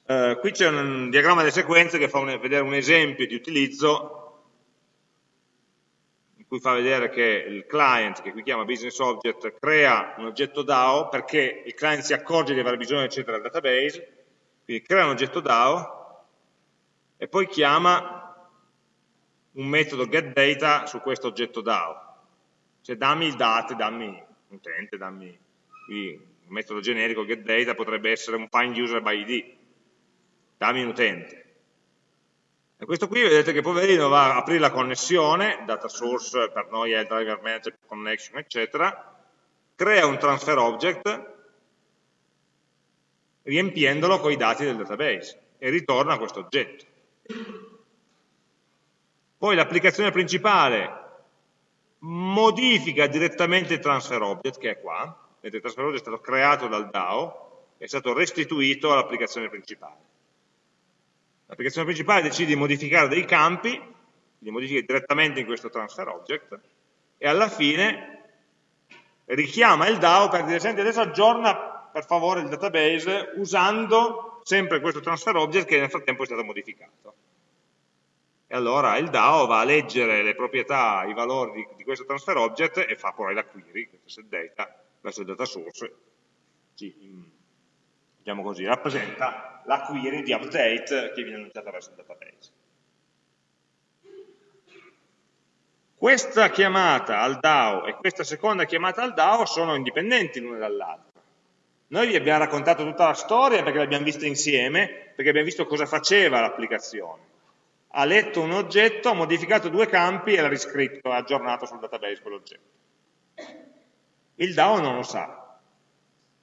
Eh, qui c'è un diagramma delle sequenze che fa un, vedere un esempio di utilizzo in cui fa vedere che il client, che qui chiama business object, crea un oggetto DAO perché il client si accorge di aver bisogno eccetera del database, quindi crea un oggetto DAO e poi chiama un metodo getData su questo oggetto DAO. Cioè dammi il date, dammi utente, dammi qui un metodo generico getData potrebbe essere un find user by id dammi un utente. E questo qui vedete che poverino va a aprire la connessione, data source per noi è il driver manager connection, eccetera, crea un transfer object riempiendolo con i dati del database e ritorna questo oggetto. Poi l'applicazione principale modifica direttamente il transfer object, che è qua, vedete il transfer object è stato creato dal DAO, è stato restituito all'applicazione principale. L'applicazione principale decide di modificare dei campi, li modifica direttamente in questo transfer object, e alla fine richiama il DAO per dire, senti, adesso aggiorna per favore il database usando sempre questo transfer object che nel frattempo è stato modificato. E allora il DAO va a leggere le proprietà, i valori di, di questo transfer object e fa poi la query, questo set data, verso il data source, diciamo così, rappresenta la query di update che viene annunciata verso il database. Questa chiamata al DAO e questa seconda chiamata al DAO sono indipendenti l'una dall'altra. Noi vi abbiamo raccontato tutta la storia perché l'abbiamo vista insieme, perché abbiamo visto cosa faceva l'applicazione. ha letto un oggetto, ha modificato due campi e l'ha riscritto, ha aggiornato sul database quell'oggetto. Il DAO non lo sa.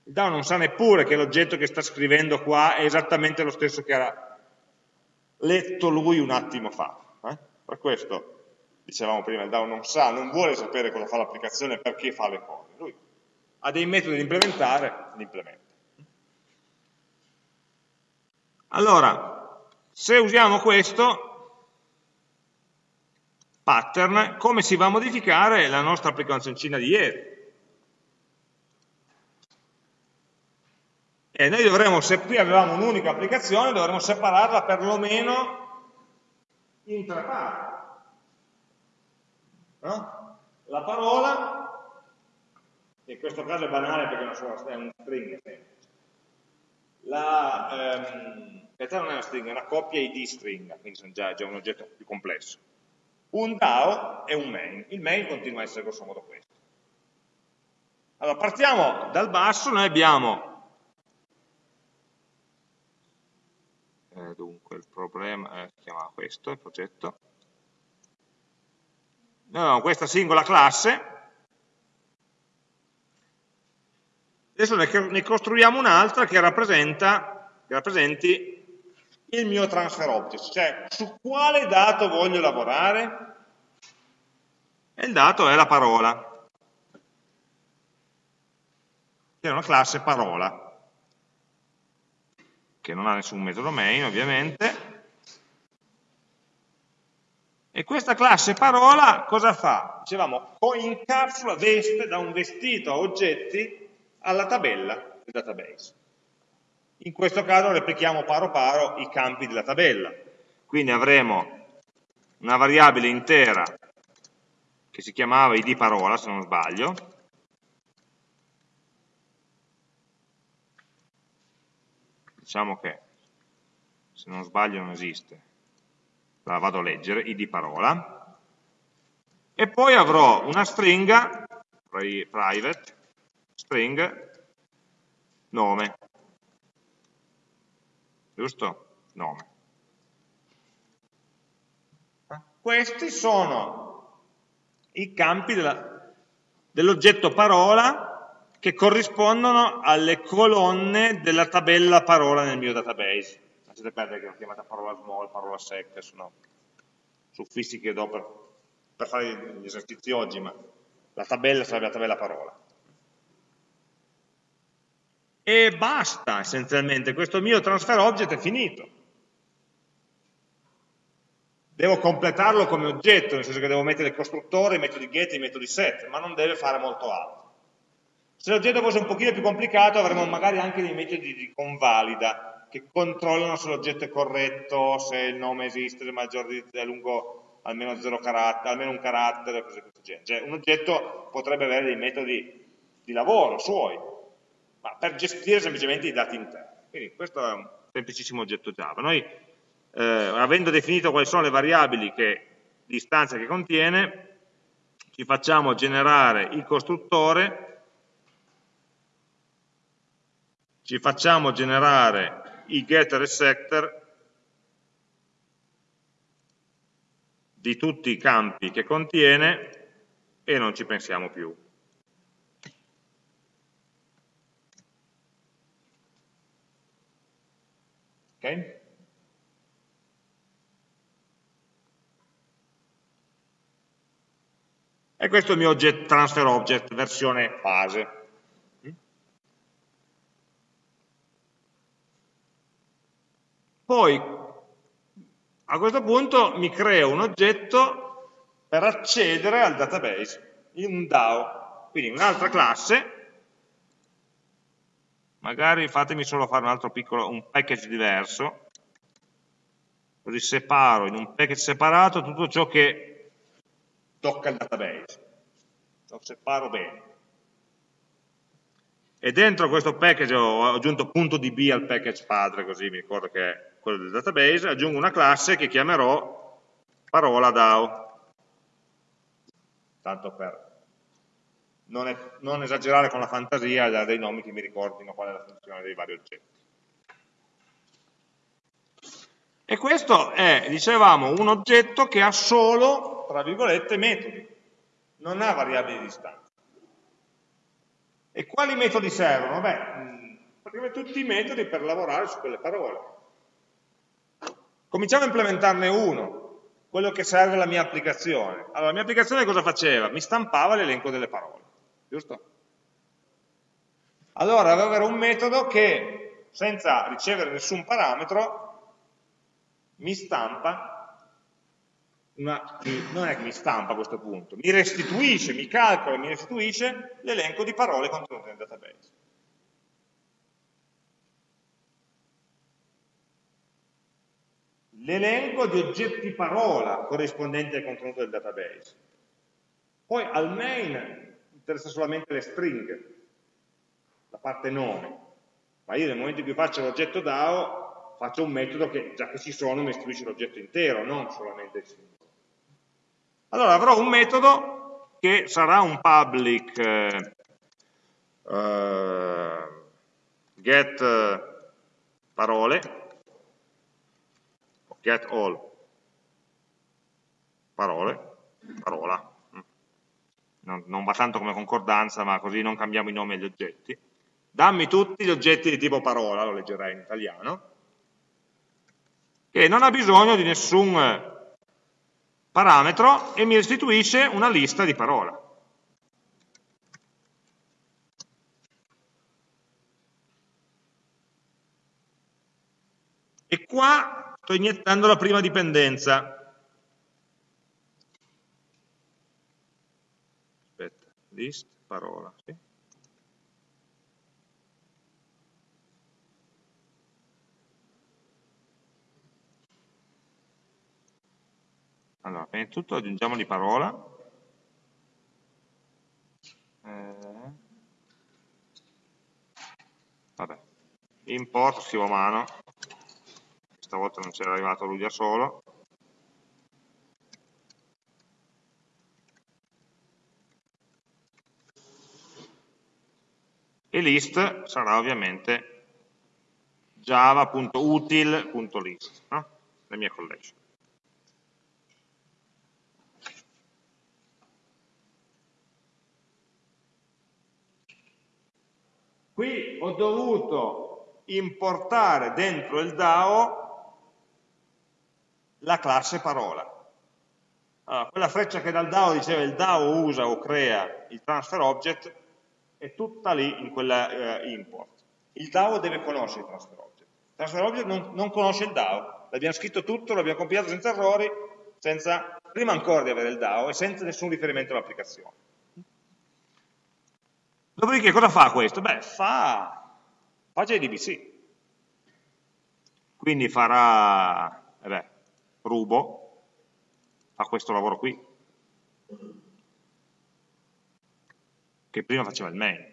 Il DAO non sa neppure che l'oggetto che sta scrivendo qua è esattamente lo stesso che ha letto lui un attimo fa. Eh? Per questo, dicevamo prima, il DAO non sa, non vuole sapere cosa fa l'applicazione, perché fa le cose. Ha dei metodi da implementare, li implementa. Allora, se usiamo questo pattern, come si va a modificare la nostra applicazioncina di ieri? E noi dovremmo, se qui avevamo un'unica applicazione, dovremmo separarla perlomeno in tre parti. No? La parola, in questo caso è banale perché è un string semplice, la, ehm, in realtà non è una stringa, è una coppia id stringa, quindi sono già, già un oggetto più complesso. Un DAO e un main. Il main continua a essere grosso modo questo. Allora, partiamo dal basso, noi abbiamo, eh, dunque il problema, eh, si chiama questo, il progetto, noi abbiamo questa singola classe, adesso ne, costruiamo un'altra che, che rappresenti il mio transfer object, cioè su quale dato voglio lavorare? E il dato è la parola, che è una classe parola, che non ha nessun metodo main ovviamente, e questa classe parola cosa fa? Dicevamo, incapsula, veste da un vestito a oggetti alla tabella del database. In questo caso replichiamo paro paro i campi della tabella. Quindi avremo una variabile intera che si chiamava id parola, se non sbaglio, diciamo che se non sbaglio non esiste, la vado a leggere, id parola, e poi avrò una stringa, private, string, nome, giusto? Nome. Questi sono i campi dell'oggetto dell parola che corrispondono alle colonne della tabella parola nel mio database. Lasciate perdere che l'ho chiamata parola small, parola sec, sono suffissi che do per, per fare gli esercizi oggi, ma la tabella sarebbe la tabella parola e basta essenzialmente, questo mio transfer object è finito. Devo completarlo come oggetto, nel senso che devo mettere il costruttore, i metodi get e i metodi set, ma non deve fare molto altro. Se l'oggetto fosse un pochino più complicato avremmo magari anche dei metodi di convalida che controllano se l'oggetto è corretto, se il nome esiste, se è è lungo almeno, carattere, almeno un carattere, cose di questo genere. Cioè, un oggetto potrebbe avere dei metodi di lavoro suoi, ma per gestire semplicemente i dati interni. Quindi questo è un semplicissimo oggetto Java. Noi, eh, avendo definito quali sono le variabili che, di istanza che contiene, ci facciamo generare il costruttore, ci facciamo generare i getter e setter di tutti i campi che contiene e non ci pensiamo più. Okay? E questo è il mio object, transfer object, versione base. Poi, a questo punto, mi creo un oggetto per accedere al database, in un DAO, quindi un'altra classe magari fatemi solo fare un altro piccolo, un package diverso, così separo in un package separato tutto ciò che tocca il database, lo separo bene. E dentro questo package ho aggiunto .db al package padre, così mi ricordo che è quello del database, aggiungo una classe che chiamerò parola DAO, tanto per non, è, non esagerare con la fantasia e dare dei nomi che mi ricordino qual è la funzione dei vari oggetti. E questo è, dicevamo, un oggetto che ha solo, tra virgolette, metodi, non ha variabili di distanza. E quali metodi servono? Beh, praticamente tutti i metodi per lavorare su quelle parole. Cominciamo a implementarne uno, quello che serve alla mia applicazione. Allora, la mia applicazione cosa faceva? Mi stampava l'elenco delle parole, giusto? Allora, devo avere un metodo che, senza ricevere nessun parametro, mi stampa, una, non è che mi stampa a questo punto, mi restituisce, mi calcola, mi restituisce l'elenco di parole contenute nel database. L'elenco di oggetti parola corrispondenti al contenuto del database. Poi al main interessa solamente le stringhe, la parte nome, ma io nel momento in cui faccio l'oggetto DAO faccio un metodo che già che ci sono mi istruisce l'oggetto intero, non solamente il simbolo. Allora avrò un metodo che sarà un public eh, uh, get parole, get all parole, parola, non, non va tanto come concordanza ma così non cambiamo i nomi agli oggetti, dammi tutti gli oggetti di tipo parola, lo leggerei in italiano, che non ha bisogno di nessun parametro e mi restituisce una lista di parole. E qua sto iniettando la prima dipendenza. List, parola. Sì. Allora, prima di tutto aggiungiamo di parola. Eh, vabbè, import, scrivo a mano, stavolta non c'era arrivato lui da solo. E list sarà ovviamente java.util.list, no? la mia collection. Qui ho dovuto importare dentro il DAO la classe parola. Allora, quella freccia che dal DAO diceva il DAO usa o crea il transfer object è tutta lì in quella eh, import. Il DAO deve conoscere il transfer object. Il transfer object non, non conosce il DAO, l'abbiamo scritto tutto, l'abbiamo compilato senza errori, senza, prima ancora di avere il DAO e senza nessun riferimento all'applicazione. Dopodiché cosa fa questo? Beh, fa, fa JDBC. Quindi farà, eh beh, rubo, fa questo lavoro qui, che prima faceva il main.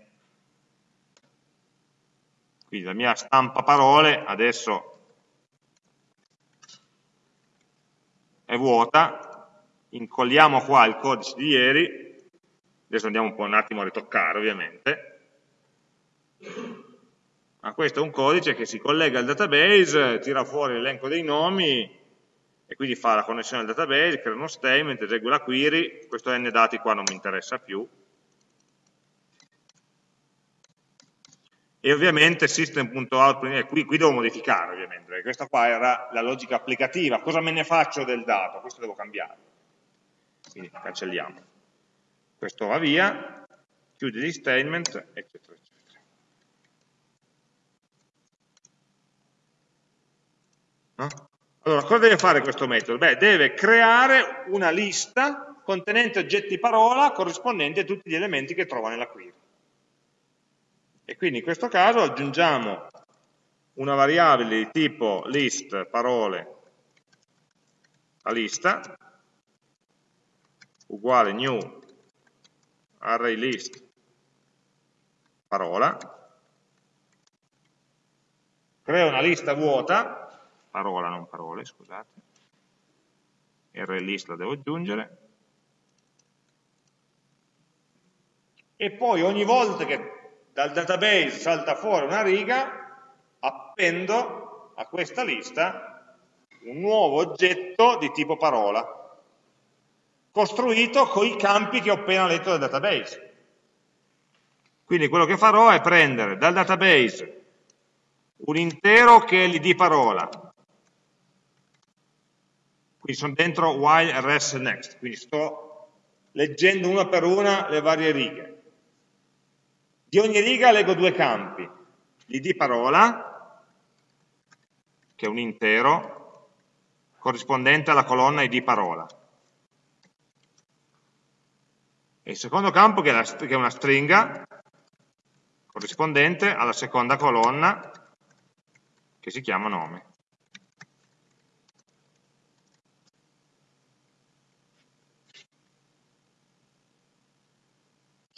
Quindi la mia stampa parole adesso è vuota, incolliamo qua il codice di ieri, adesso andiamo un po' un attimo a ritoccare ovviamente, ma questo è un codice che si collega al database, tira fuori l'elenco dei nomi e quindi fa la connessione al database, crea uno statement, esegue la query, questo n dati qua non mi interessa più, e ovviamente system.out, qui, qui devo modificare ovviamente, perché questa qua era la logica applicativa, cosa me ne faccio del dato? Questo devo cambiare, quindi cancelliamo questo va via, chiude gli statement, eccetera, eccetera. No? Allora, cosa deve fare questo metodo? Beh, deve creare una lista contenente oggetti parola corrispondenti a tutti gli elementi che trova nella query. E quindi in questo caso aggiungiamo una variabile di tipo list parole a lista uguale new array list parola, creo una lista vuota, parola non parole, scusate, array list la devo aggiungere, e poi ogni volta che dal database salta fuori una riga, appendo a questa lista un nuovo oggetto di tipo parola, costruito con i campi che ho appena letto dal database. Quindi quello che farò è prendere dal database un intero che è l'id parola, quindi sono dentro while, res, next, quindi sto leggendo una per una le varie righe. Di ogni riga leggo due campi, l'id parola, che è un intero, corrispondente alla colonna id parola, e il secondo campo che è una stringa, corrispondente alla seconda colonna, che si chiama nome.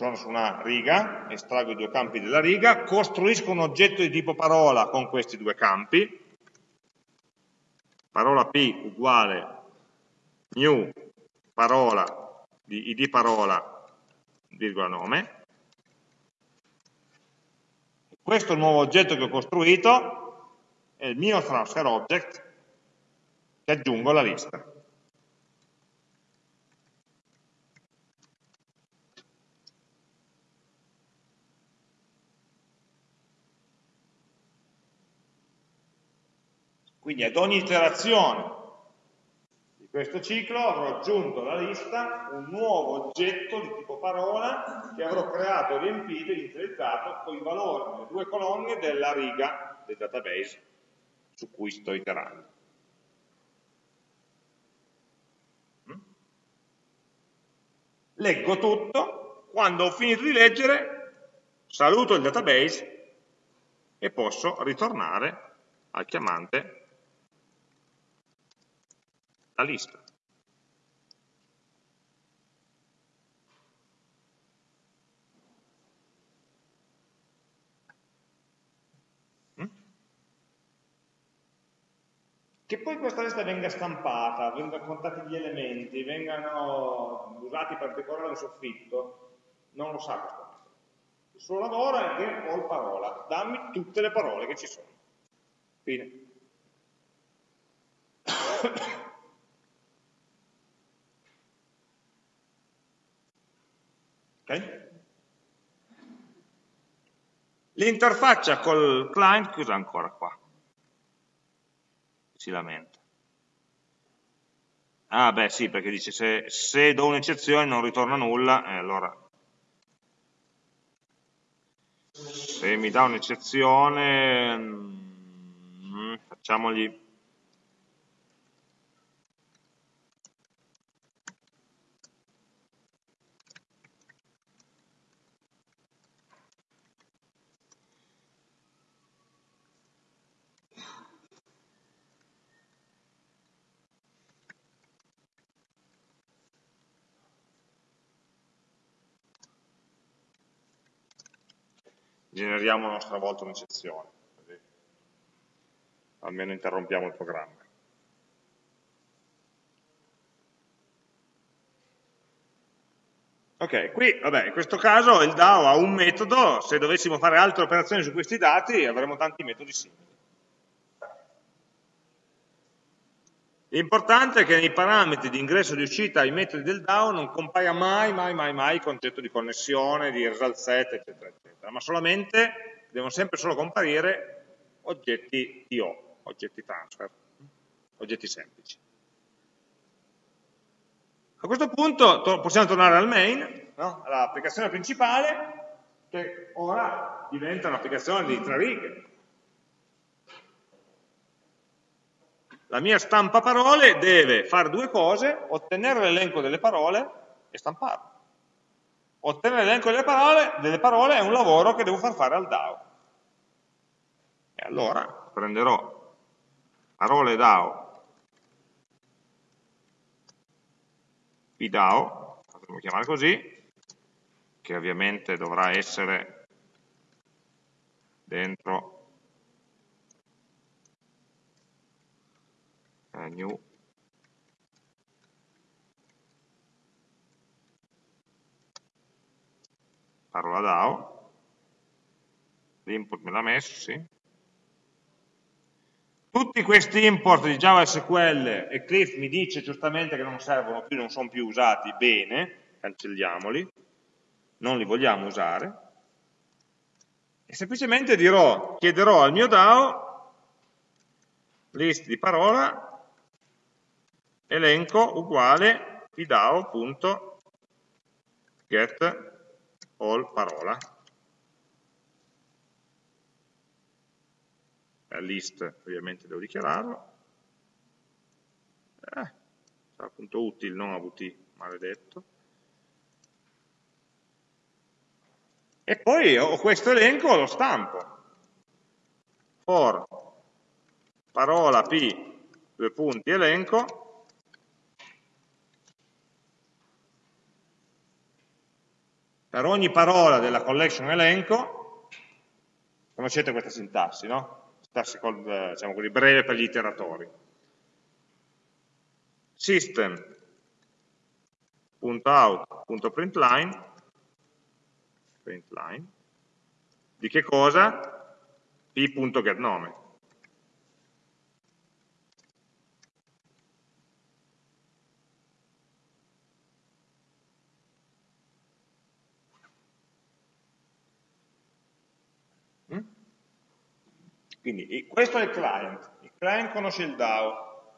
Sono su una riga, estraggo i due campi della riga, costruisco un oggetto di tipo parola con questi due campi, parola P uguale new parola di id parola, virgola nome, questo nuovo oggetto che ho costruito, è il mio transfer object, che aggiungo alla lista. Quindi ad ogni iterazione di questo ciclo avrò aggiunto alla lista un nuovo oggetto di tipo parola che avrò creato, riempito e inizializzato con i valori delle due colonne della riga del database su cui sto iterando. Mm? Leggo tutto, quando ho finito di leggere saluto il database e posso ritornare al chiamante la lista. Mm? Che poi questa lista venga stampata, vengano contati gli elementi, vengano usati per decorare il soffitto, non lo sa questo. Il suo lavoro è ho il parola, dammi tutte le parole che ci sono. Fine. L'interfaccia col client chiusa ancora qua. Si lamenta. Ah beh sì, perché dice se, se do un'eccezione non ritorna nulla, eh, allora se mi dà un'eccezione mm, facciamogli generiamo a nostra volta un'eccezione, almeno interrompiamo il programma. Ok, qui vabbè, in questo caso il DAO ha un metodo, se dovessimo fare altre operazioni su questi dati avremo tanti metodi simili. L'importante è che nei parametri di ingresso e di uscita ai metodi del DAO non compaia mai, mai, mai, mai il concetto di connessione, di result set, eccetera, eccetera, ma solamente, devono sempre solo comparire oggetti TO, oggetti transfer, oggetti semplici. A questo punto to possiamo tornare al main, no? all'applicazione principale, che ora diventa un'applicazione di tre righe, la mia stampa parole deve fare due cose, ottenere l'elenco delle parole e stamparlo. Ottenere l'elenco delle parole, delle parole è un lavoro che devo far fare al DAO. E allora prenderò parole DAO, PDAO, potremmo chiamare così, che ovviamente dovrà essere dentro uh, new parola DAO l'input me l'ha messo, sì. Tutti questi import di Java SQL Eclipse mi dice giustamente che non servono più, non sono più usati, bene, cancelliamoli, non li vogliamo usare, e semplicemente dirò, chiederò al mio DAO list di parola elenco uguale pdao.get all parola list ovviamente devo dichiararlo, eh, sarà appunto utile, non AVT, maledetto. E poi ho questo elenco, lo stampo. For parola p, due punti, elenco, per ogni parola della collection elenco, conoscete questa sintassi, no? classical, diciamo così, breve per gli iteratori. System.out.println println di che cosa? p.getNome. Quindi questo è il client, il client conosce il DAO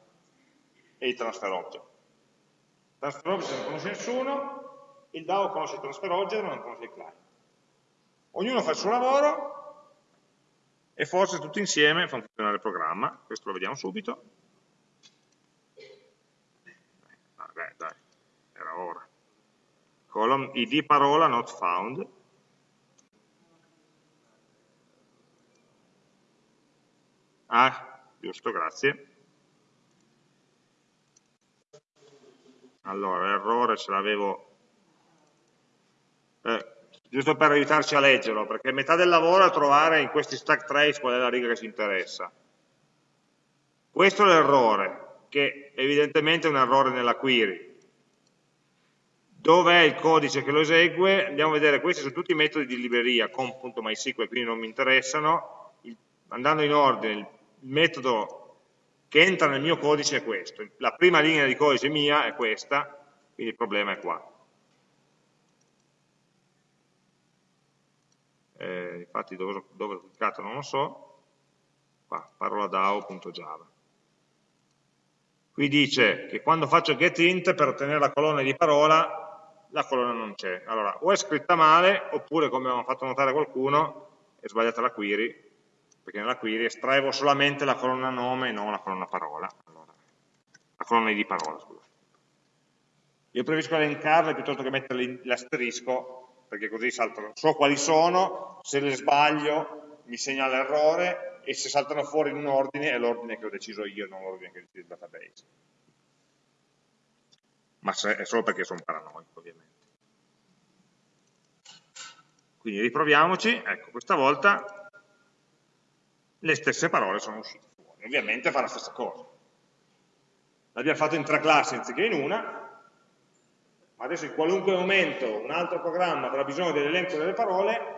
e il transfer object. Il transfer object non conosce nessuno, il DAO conosce il transfer object ma non conosce il client. Ognuno fa il suo lavoro e forse tutti insieme fanno funzionare il programma, questo lo vediamo subito. Vabbè, dai, era ora. Column id parola not found, Ah, giusto, grazie. Allora, errore ce l'avevo... Eh, giusto per aiutarci a leggerlo, perché metà del lavoro è trovare in questi stack trace qual è la riga che ci interessa. Questo è l'errore, che evidentemente è un errore nella query. Dov'è il codice che lo esegue? Andiamo a vedere, questi sono tutti i metodi di libreria, com.mysql, quindi non mi interessano. andando in ordine, il metodo che entra nel mio codice è questo, la prima linea di codice mia è questa, quindi il problema è qua. Eh, infatti dove, dove ho cliccato non lo so, qua, parola DAO.java. Qui dice che quando faccio getInt per ottenere la colonna di parola, la colonna non c'è. Allora, o è scritta male, oppure come aveva fatto notare qualcuno, è sbagliata la query, perché nella query estraevo solamente la colonna nome e non la colonna parola, allora, la colonna di parola, scusa. Io preferisco elencarle piuttosto che mettere l'asterisco, perché così saltano, so quali sono, se le sbaglio mi segna l'errore e se saltano fuori in un ordine è l'ordine che ho deciso io, non l'ordine che ho deciso il database. Ma è solo perché sono paranoico, ovviamente. Quindi riproviamoci, ecco, questa volta le stesse parole sono uscite fuori. Ovviamente fa la stessa cosa. L'abbiamo fatto in tre classi anziché in una, ma adesso in qualunque momento un altro programma avrà bisogno dell'elenco delle parole,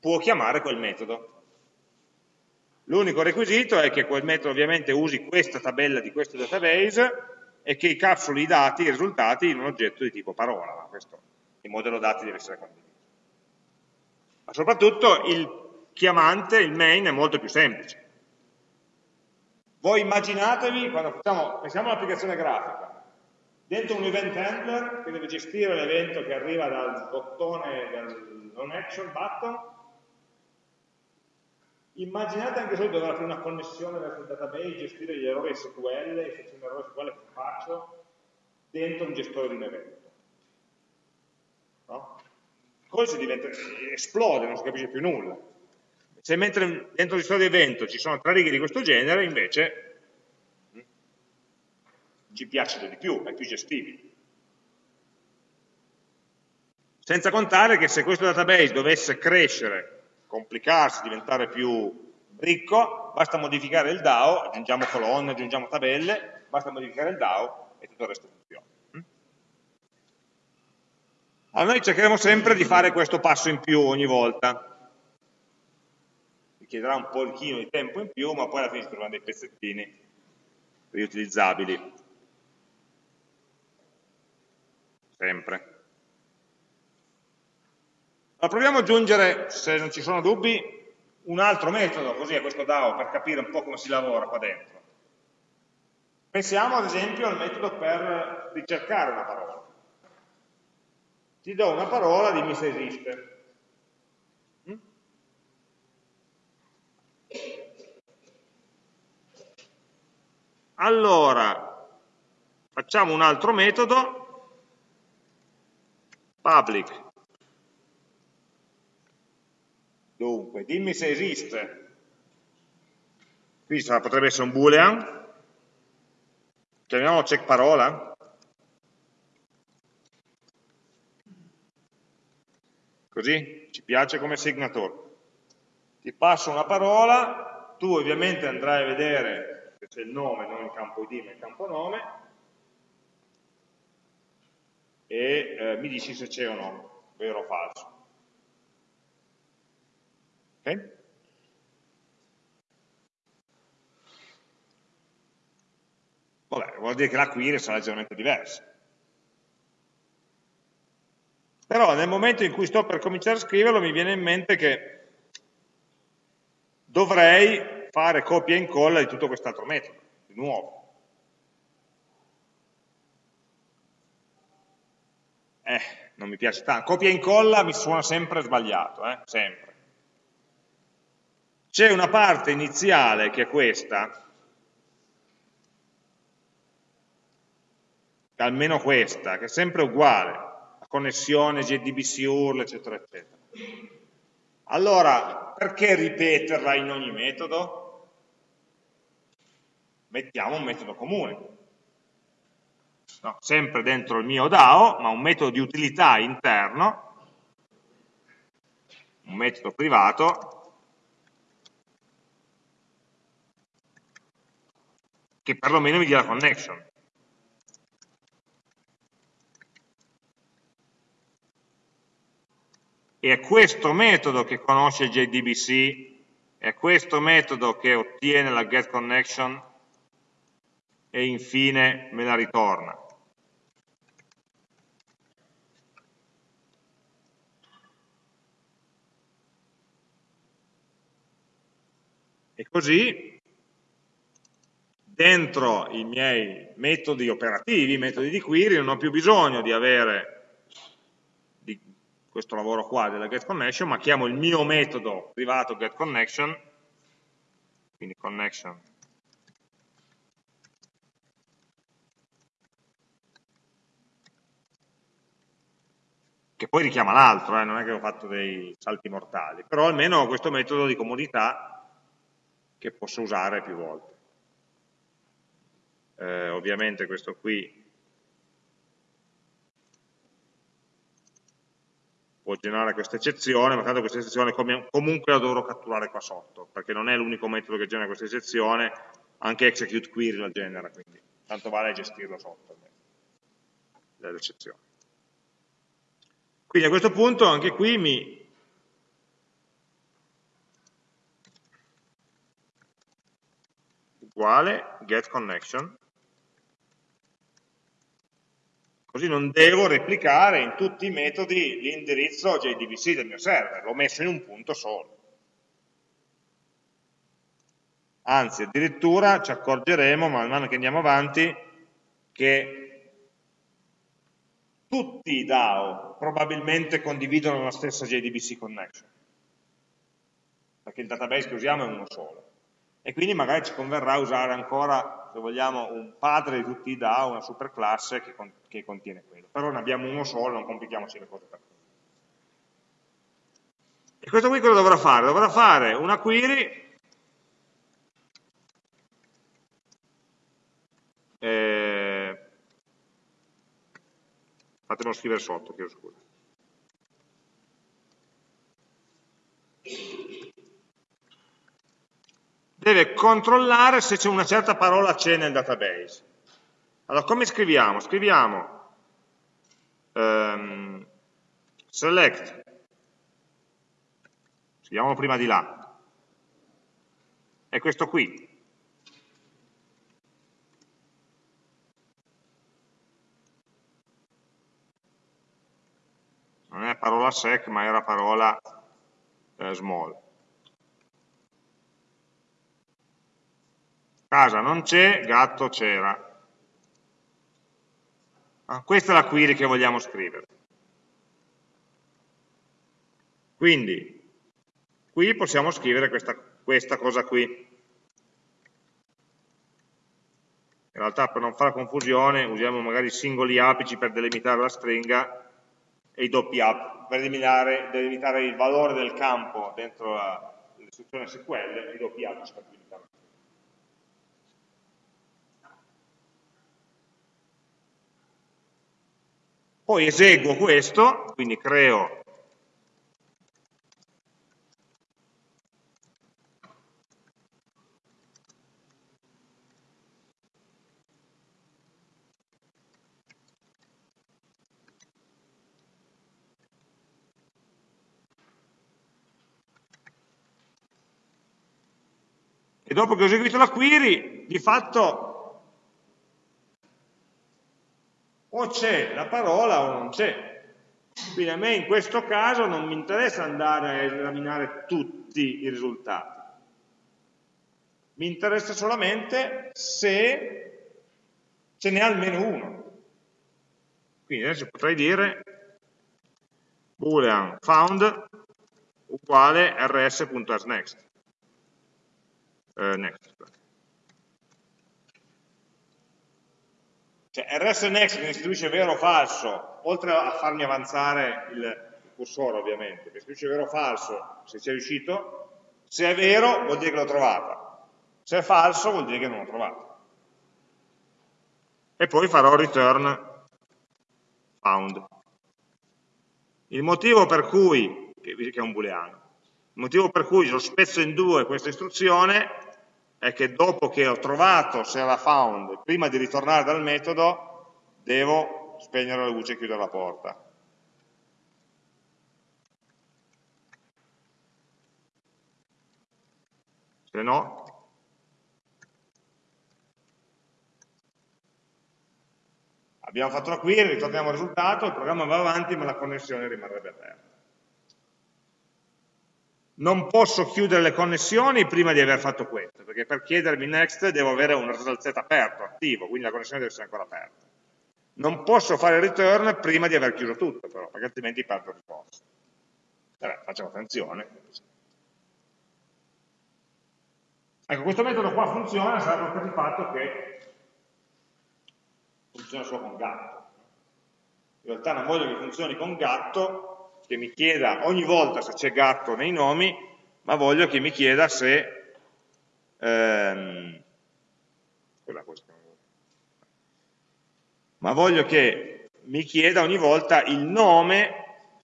può chiamare quel metodo. L'unico requisito è che quel metodo ovviamente usi questa tabella di questo database e che capsuli i dati, i risultati in un oggetto di tipo parola, ma questo il modello dati deve essere condiviso. Ma soprattutto il chiamante, il main, è molto più semplice. Voi immaginatevi, quando facciamo, pensiamo all'applicazione grafica, dentro un event handler che deve gestire l'evento che arriva dal bottone, dal non action button, immaginate anche solo dover fare una connessione verso il database, gestire gli errori SQL, se c'è un errore SQL che faccio, dentro un gestore di un evento. No? Così diventa, esplode, non si capisce più nulla. Se mentre dentro il di evento ci sono tre righe di questo genere, invece mm, ci piace di più, è più gestibile. Senza contare che se questo database dovesse crescere, complicarsi, diventare più ricco, basta modificare il DAO, aggiungiamo colonne, aggiungiamo tabelle, basta modificare il DAO e tutto il resto funziona. Mm? Allora noi cercheremo sempre di fare questo passo in più ogni volta, richiederà un pochino di tempo in più, ma poi alla fine si trovano dei pezzettini riutilizzabili. Sempre. Allora, proviamo ad aggiungere, se non ci sono dubbi, un altro metodo, così a questo DAO, per capire un po' come si lavora qua dentro. Pensiamo ad esempio al metodo per ricercare una parola. Ti do una parola, dimmi se esiste. Allora, facciamo un altro metodo, public. Dunque, dimmi se esiste. Qui potrebbe essere un boolean, chiamiamolo check parola, così ci piace come signature. Ti passo una parola, tu ovviamente andrai a vedere se c'è il nome, non il campo id, ma il campo nome, e eh, mi dici se c'è o no, vero o falso. Okay? Vabbè, vuol dire che la query sarà leggermente diversa. Però nel momento in cui sto per cominciare a scriverlo mi viene in mente che dovrei fare copia e incolla di tutto quest'altro metodo, di nuovo. Eh, non mi piace tanto. Copia e incolla mi suona sempre sbagliato, eh? sempre. C'è una parte iniziale che è questa, almeno questa, che è sempre uguale, la connessione JDBC URL, eccetera, eccetera. Allora, perché ripeterla in ogni metodo? Mettiamo un metodo comune. No, sempre dentro il mio DAO, ma un metodo di utilità interno, un metodo privato, che perlomeno mi dia la connection. e è questo metodo che conosce JDBC, è questo metodo che ottiene la getConnection e infine me la ritorna. E così dentro i miei metodi operativi, i metodi di query, non ho più bisogno di avere questo lavoro qua della getConnection, ma chiamo il mio metodo privato getConnection, quindi connection che poi richiama l'altro, eh, non è che ho fatto dei salti mortali, però almeno ho questo metodo di comodità che posso usare più volte. Eh, ovviamente questo qui può generare questa eccezione, ma tanto questa eccezione comunque la dovrò catturare qua sotto, perché non è l'unico metodo che genera questa eccezione, anche execute query la genera, quindi tanto vale gestirlo sotto l'eccezione. Quindi a questo punto anche qui mi uguale get connection Così non devo replicare in tutti i metodi l'indirizzo JDBC del mio server, l'ho messo in un punto solo. Anzi, addirittura ci accorgeremo, man mano che andiamo avanti, che tutti i DAO probabilmente condividono la stessa JDBC connection, perché il database che usiamo è uno solo. E quindi magari ci converrà usare ancora se vogliamo, un padre di tutti i DAO, una superclasse che, con, che contiene quello. Però ne abbiamo uno solo, non complichiamoci le cose per E questo qui cosa dovrà fare? Dovrà fare una query eh, fatemelo scrivere sotto, chiedo scusa deve controllare se c'è una certa parola c'è nel database. Allora, come scriviamo? Scriviamo um, select, scriviamolo prima di là, è questo qui. Non è parola sec, ma era parola eh, small. Casa non c'è, gatto c'era. Ah, questa è la query che vogliamo scrivere. Quindi, qui possiamo scrivere questa, questa cosa qui. In realtà per non fare confusione usiamo magari singoli apici per delimitare la stringa e i doppi apici per delimitare il valore del campo dentro l'istruzione SQL e i doppi apici per delimitare Poi eseguo questo, quindi creo e dopo che ho eseguito la query, di fatto o c'è la parola o non c'è. Quindi a me in questo caso non mi interessa andare a esaminare tutti i risultati. Mi interessa solamente se ce n'è almeno uno. Quindi adesso potrei dire boolean found uguale rs.asNext. Uh, next. Cioè rsNext mi restituisce vero o falso, oltre a farmi avanzare il cursore ovviamente, mi restituisce vero o falso se ci è riuscito, se è vero vuol dire che l'ho trovata, se è falso vuol dire che non l'ho trovata. E poi farò return found. Il motivo per cui, che è un booleano, il motivo per cui lo spezzo in due questa istruzione è che dopo che ho trovato se era found, prima di ritornare dal metodo, devo spegnere la luce e chiudere la porta. Se no, abbiamo fatto la query, ritorniamo al risultato, il programma va avanti ma la connessione rimarrebbe aperta non posso chiudere le connessioni prima di aver fatto questo, perché per chiedermi next devo avere un result set aperto, attivo, quindi la connessione deve essere ancora aperta. Non posso fare return prima di aver chiuso tutto, però, perché altrimenti perdo ricorso. Vabbè, facciamo attenzione. Ecco, questo metodo qua funziona, sarà per il fatto che funziona solo con gatto. In realtà non voglio che funzioni con gatto che mi chieda ogni volta se c'è gatto nei nomi, ma voglio che mi chieda se ehm, ma voglio che mi chieda ogni volta il nome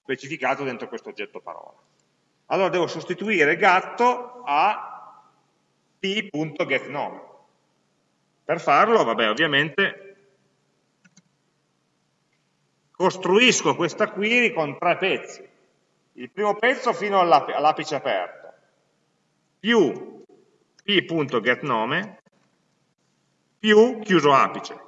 specificato dentro questo oggetto parola. Allora devo sostituire gatto a p.getNome. Per farlo, vabbè, ovviamente costruisco questa query con tre pezzi. Il primo pezzo fino all'apice aperto, più p.getNome, più chiuso apice.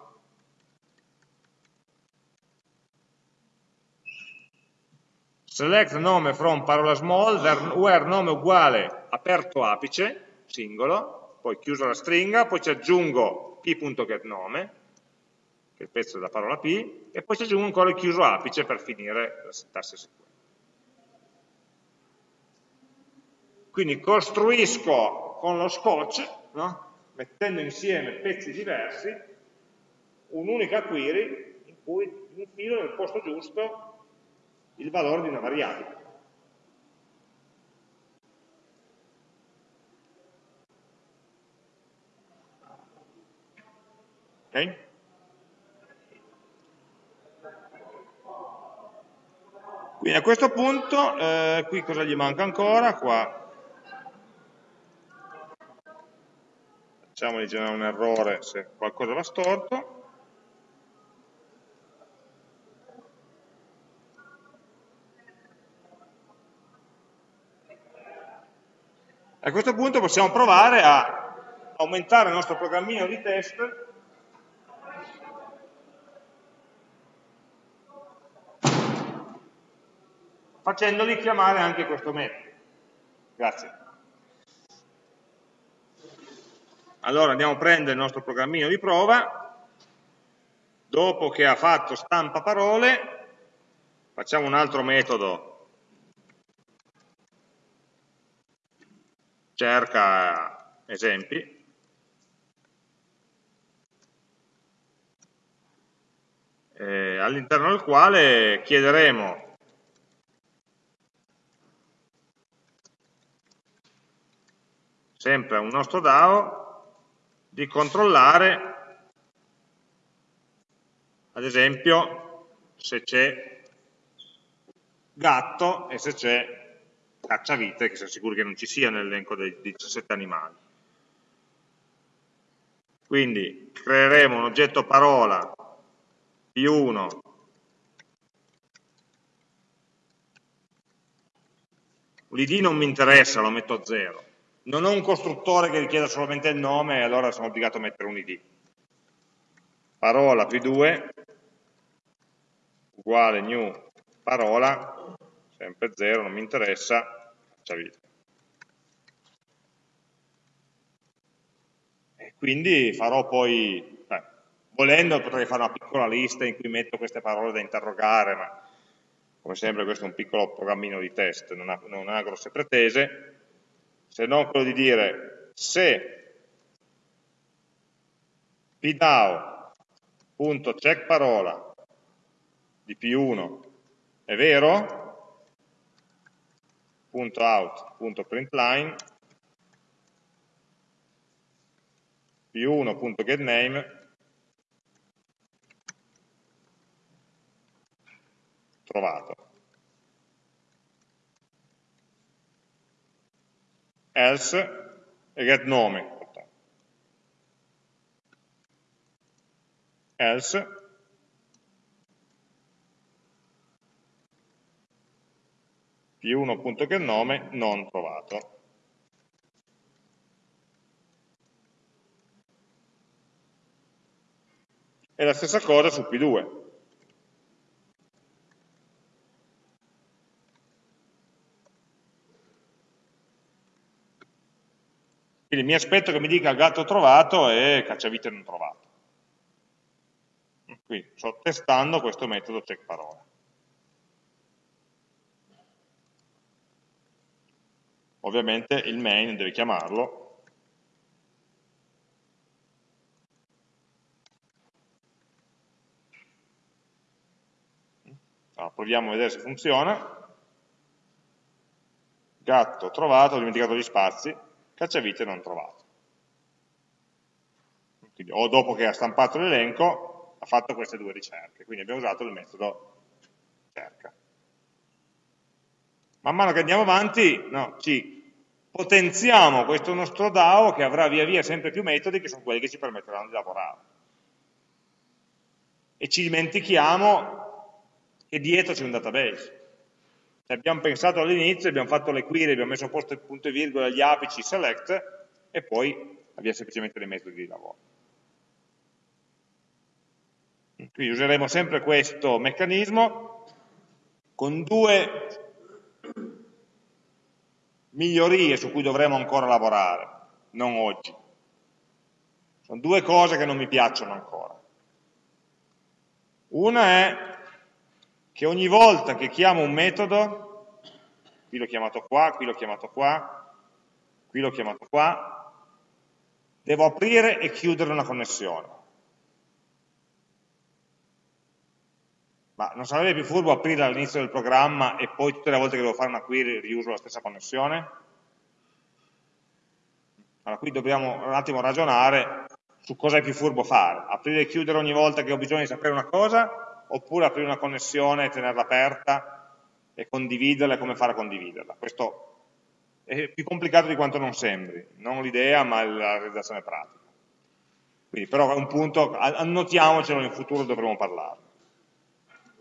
Select nome from parola small, where nome uguale aperto apice, singolo, poi chiuso la stringa, poi ci aggiungo p.getNome, il pezzo della parola P, e poi ci aggiungo ancora il chiuso apice per finire la sintassi SQL. Quindi costruisco con lo scotch, no? mettendo insieme pezzi diversi, un'unica query in cui infilo nel posto giusto il valore di una variabile. Ok? Quindi a questo punto, eh, qui cosa gli manca ancora? Qua facciamogli generare un errore se qualcosa va storto. A questo punto possiamo provare a aumentare il nostro programmino di test facendoli chiamare anche questo metodo. Grazie. Allora andiamo a prendere il nostro programmino di prova, dopo che ha fatto stampa parole, facciamo un altro metodo, cerca esempi, eh, all'interno del quale chiederemo sempre a un nostro DAO, di controllare, ad esempio, se c'è gatto e se c'è cacciavite, che siamo sicuri che non ci sia nell'elenco dei 17 animali. Quindi creeremo un oggetto parola più 1 l'id non mi interessa, lo metto a 0 non ho un costruttore che richieda solamente il nome allora sono obbligato a mettere un id. Parola più 2 uguale new parola, sempre 0, non mi interessa, faccia via. E quindi farò poi, beh, volendo potrei fare una piccola lista in cui metto queste parole da interrogare, ma come sempre questo è un piccolo programmino di test, non ha, non ha grosse pretese, se non quello di dire se pdao.checkParola di P1 è vero, .out.println p1.getName trovato. Else e get nome. Else più 1.getNome non trovato. E la stessa cosa su P2. Quindi mi aspetto che mi dica gatto trovato e cacciavite non trovato. Qui sto testando questo metodo check parola. Ovviamente il main deve chiamarlo. Allora, proviamo a vedere se funziona. Gatto trovato, ho dimenticato gli spazi cacciavite non trovato. Quindi, o dopo che ha stampato l'elenco ha fatto queste due ricerche, quindi abbiamo usato il metodo cerca. Man mano che andiamo avanti no, ci potenziamo questo nostro DAO che avrà via via sempre più metodi che sono quelli che ci permetteranno di lavorare. E ci dimentichiamo che dietro c'è un database. Abbiamo pensato all'inizio, abbiamo fatto le query, abbiamo messo a posto il punto e virgola, gli apici, select, e poi abbiamo semplicemente dei metodi di lavoro. Quindi useremo sempre questo meccanismo con due migliorie su cui dovremo ancora lavorare, non oggi. Sono due cose che non mi piacciono ancora. Una è che ogni volta che chiamo un metodo, qui l'ho chiamato qua, qui l'ho chiamato qua, qui l'ho chiamato qua, devo aprire e chiudere una connessione. Ma non sarebbe più furbo aprire all'inizio del programma e poi tutte le volte che devo fare una query riuso la stessa connessione? Allora qui dobbiamo un attimo ragionare su cosa è più furbo fare. Aprire e chiudere ogni volta che ho bisogno di sapere una cosa oppure aprire una connessione e tenerla aperta e condividerla e come fare a condividerla. Questo è più complicato di quanto non sembri, non l'idea ma la realizzazione pratica. Quindi però è un punto, annotiamocelo in futuro dovremo parlarne.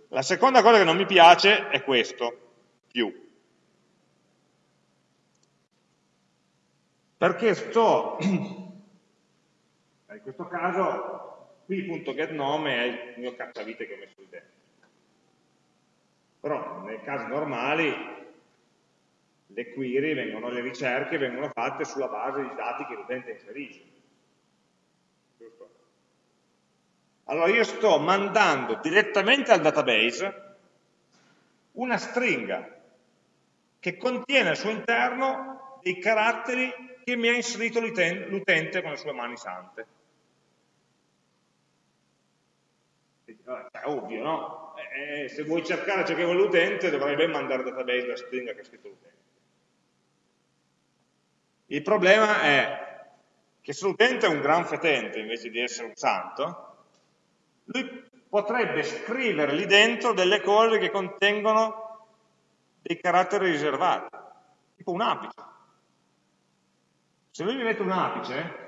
La seconda cosa che non mi piace è questo, più. Perché sto In questo caso qui.getNome è il mio cacciavite che ho messo lì dentro. Però nei casi normali le query, vengono, le ricerche vengono fatte sulla base di dati che l'utente inserisce. Giusto? Allora io sto mandando direttamente al database una stringa che contiene al suo interno dei caratteri che mi ha inserito l'utente con le sue mani sante. È ovvio, no? Eh, eh, se vuoi cercare ciò che vuole l'utente dovrai ben mandare al database la stringa che ha scritto l'utente. Il problema è che se l'utente è un gran fetente invece di essere un santo, lui potrebbe scrivere lì dentro delle cose che contengono dei caratteri riservati, tipo un apice. Se lui mi mette un apice,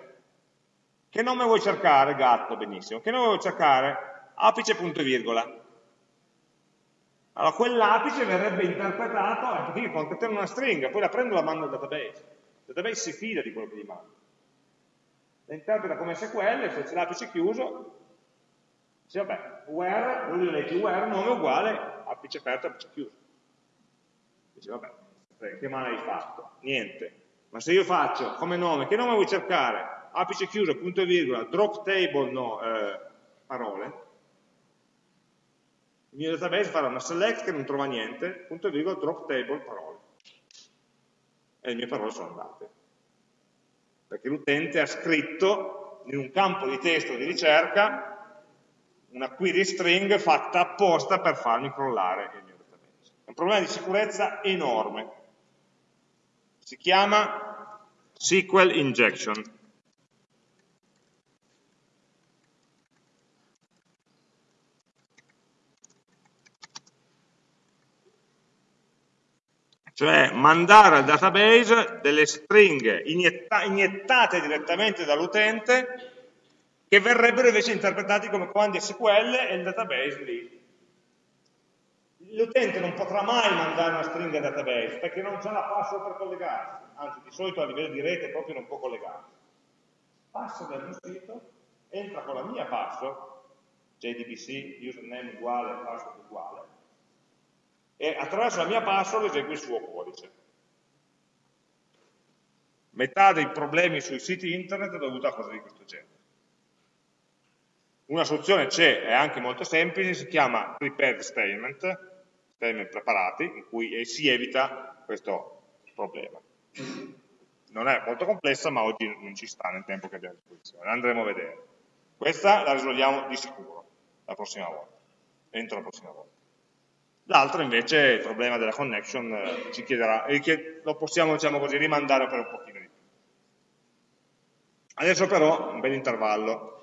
che nome vuoi cercare? Gatto, benissimo. Che nome vuoi cercare? Apice punto e virgola. Allora quell'apice verrebbe interpretato anche qui contenendo una stringa, poi la prendo e la mando al database. Il database si fida di quello che gli mando. La interpreta come SQL, se c'è l'apice chiuso, dice vabbè, where, lui legge where, nome uguale, apice aperto, apice chiuso. Dice vabbè, che male hai fatto? Niente. Ma se io faccio come nome, che nome vuoi cercare? Apice chiuso, punto e virgola, drop table, no, eh, parole. Mio database farà una select che non trova niente, punto e virgola, drop table, parole. E le mie parole sono andate. Perché l'utente ha scritto in un campo di testo di ricerca una query string fatta apposta per farmi crollare il mio database. È un problema di sicurezza enorme. Si chiama SQL injection. Cioè mandare al database delle stringhe inietta iniettate direttamente dall'utente che verrebbero invece interpretati come comandi SQL e il database lì. L'utente non potrà mai mandare una stringa al database perché non c'è la password per collegarsi, anzi di solito a livello di rete proprio non può collegarsi. Passa dal mio sito, entra con la mia password, JDBC, username uguale, password uguale, e attraverso la mia password esegue il suo codice. Metà dei problemi sui siti internet è dovuta a cose di questo genere. Una soluzione c'è, è anche molto semplice, si chiama prepared statement, statement preparati, in cui si evita questo problema. Non è molto complessa, ma oggi non ci sta nel tempo che abbiamo a disposizione, andremo a vedere. Questa la risolviamo di sicuro la prossima volta, entro la prossima volta. L'altro invece, il problema della connection, eh, ci chiederà, lo possiamo, diciamo così, rimandare per un pochino di più. Adesso però un bel intervallo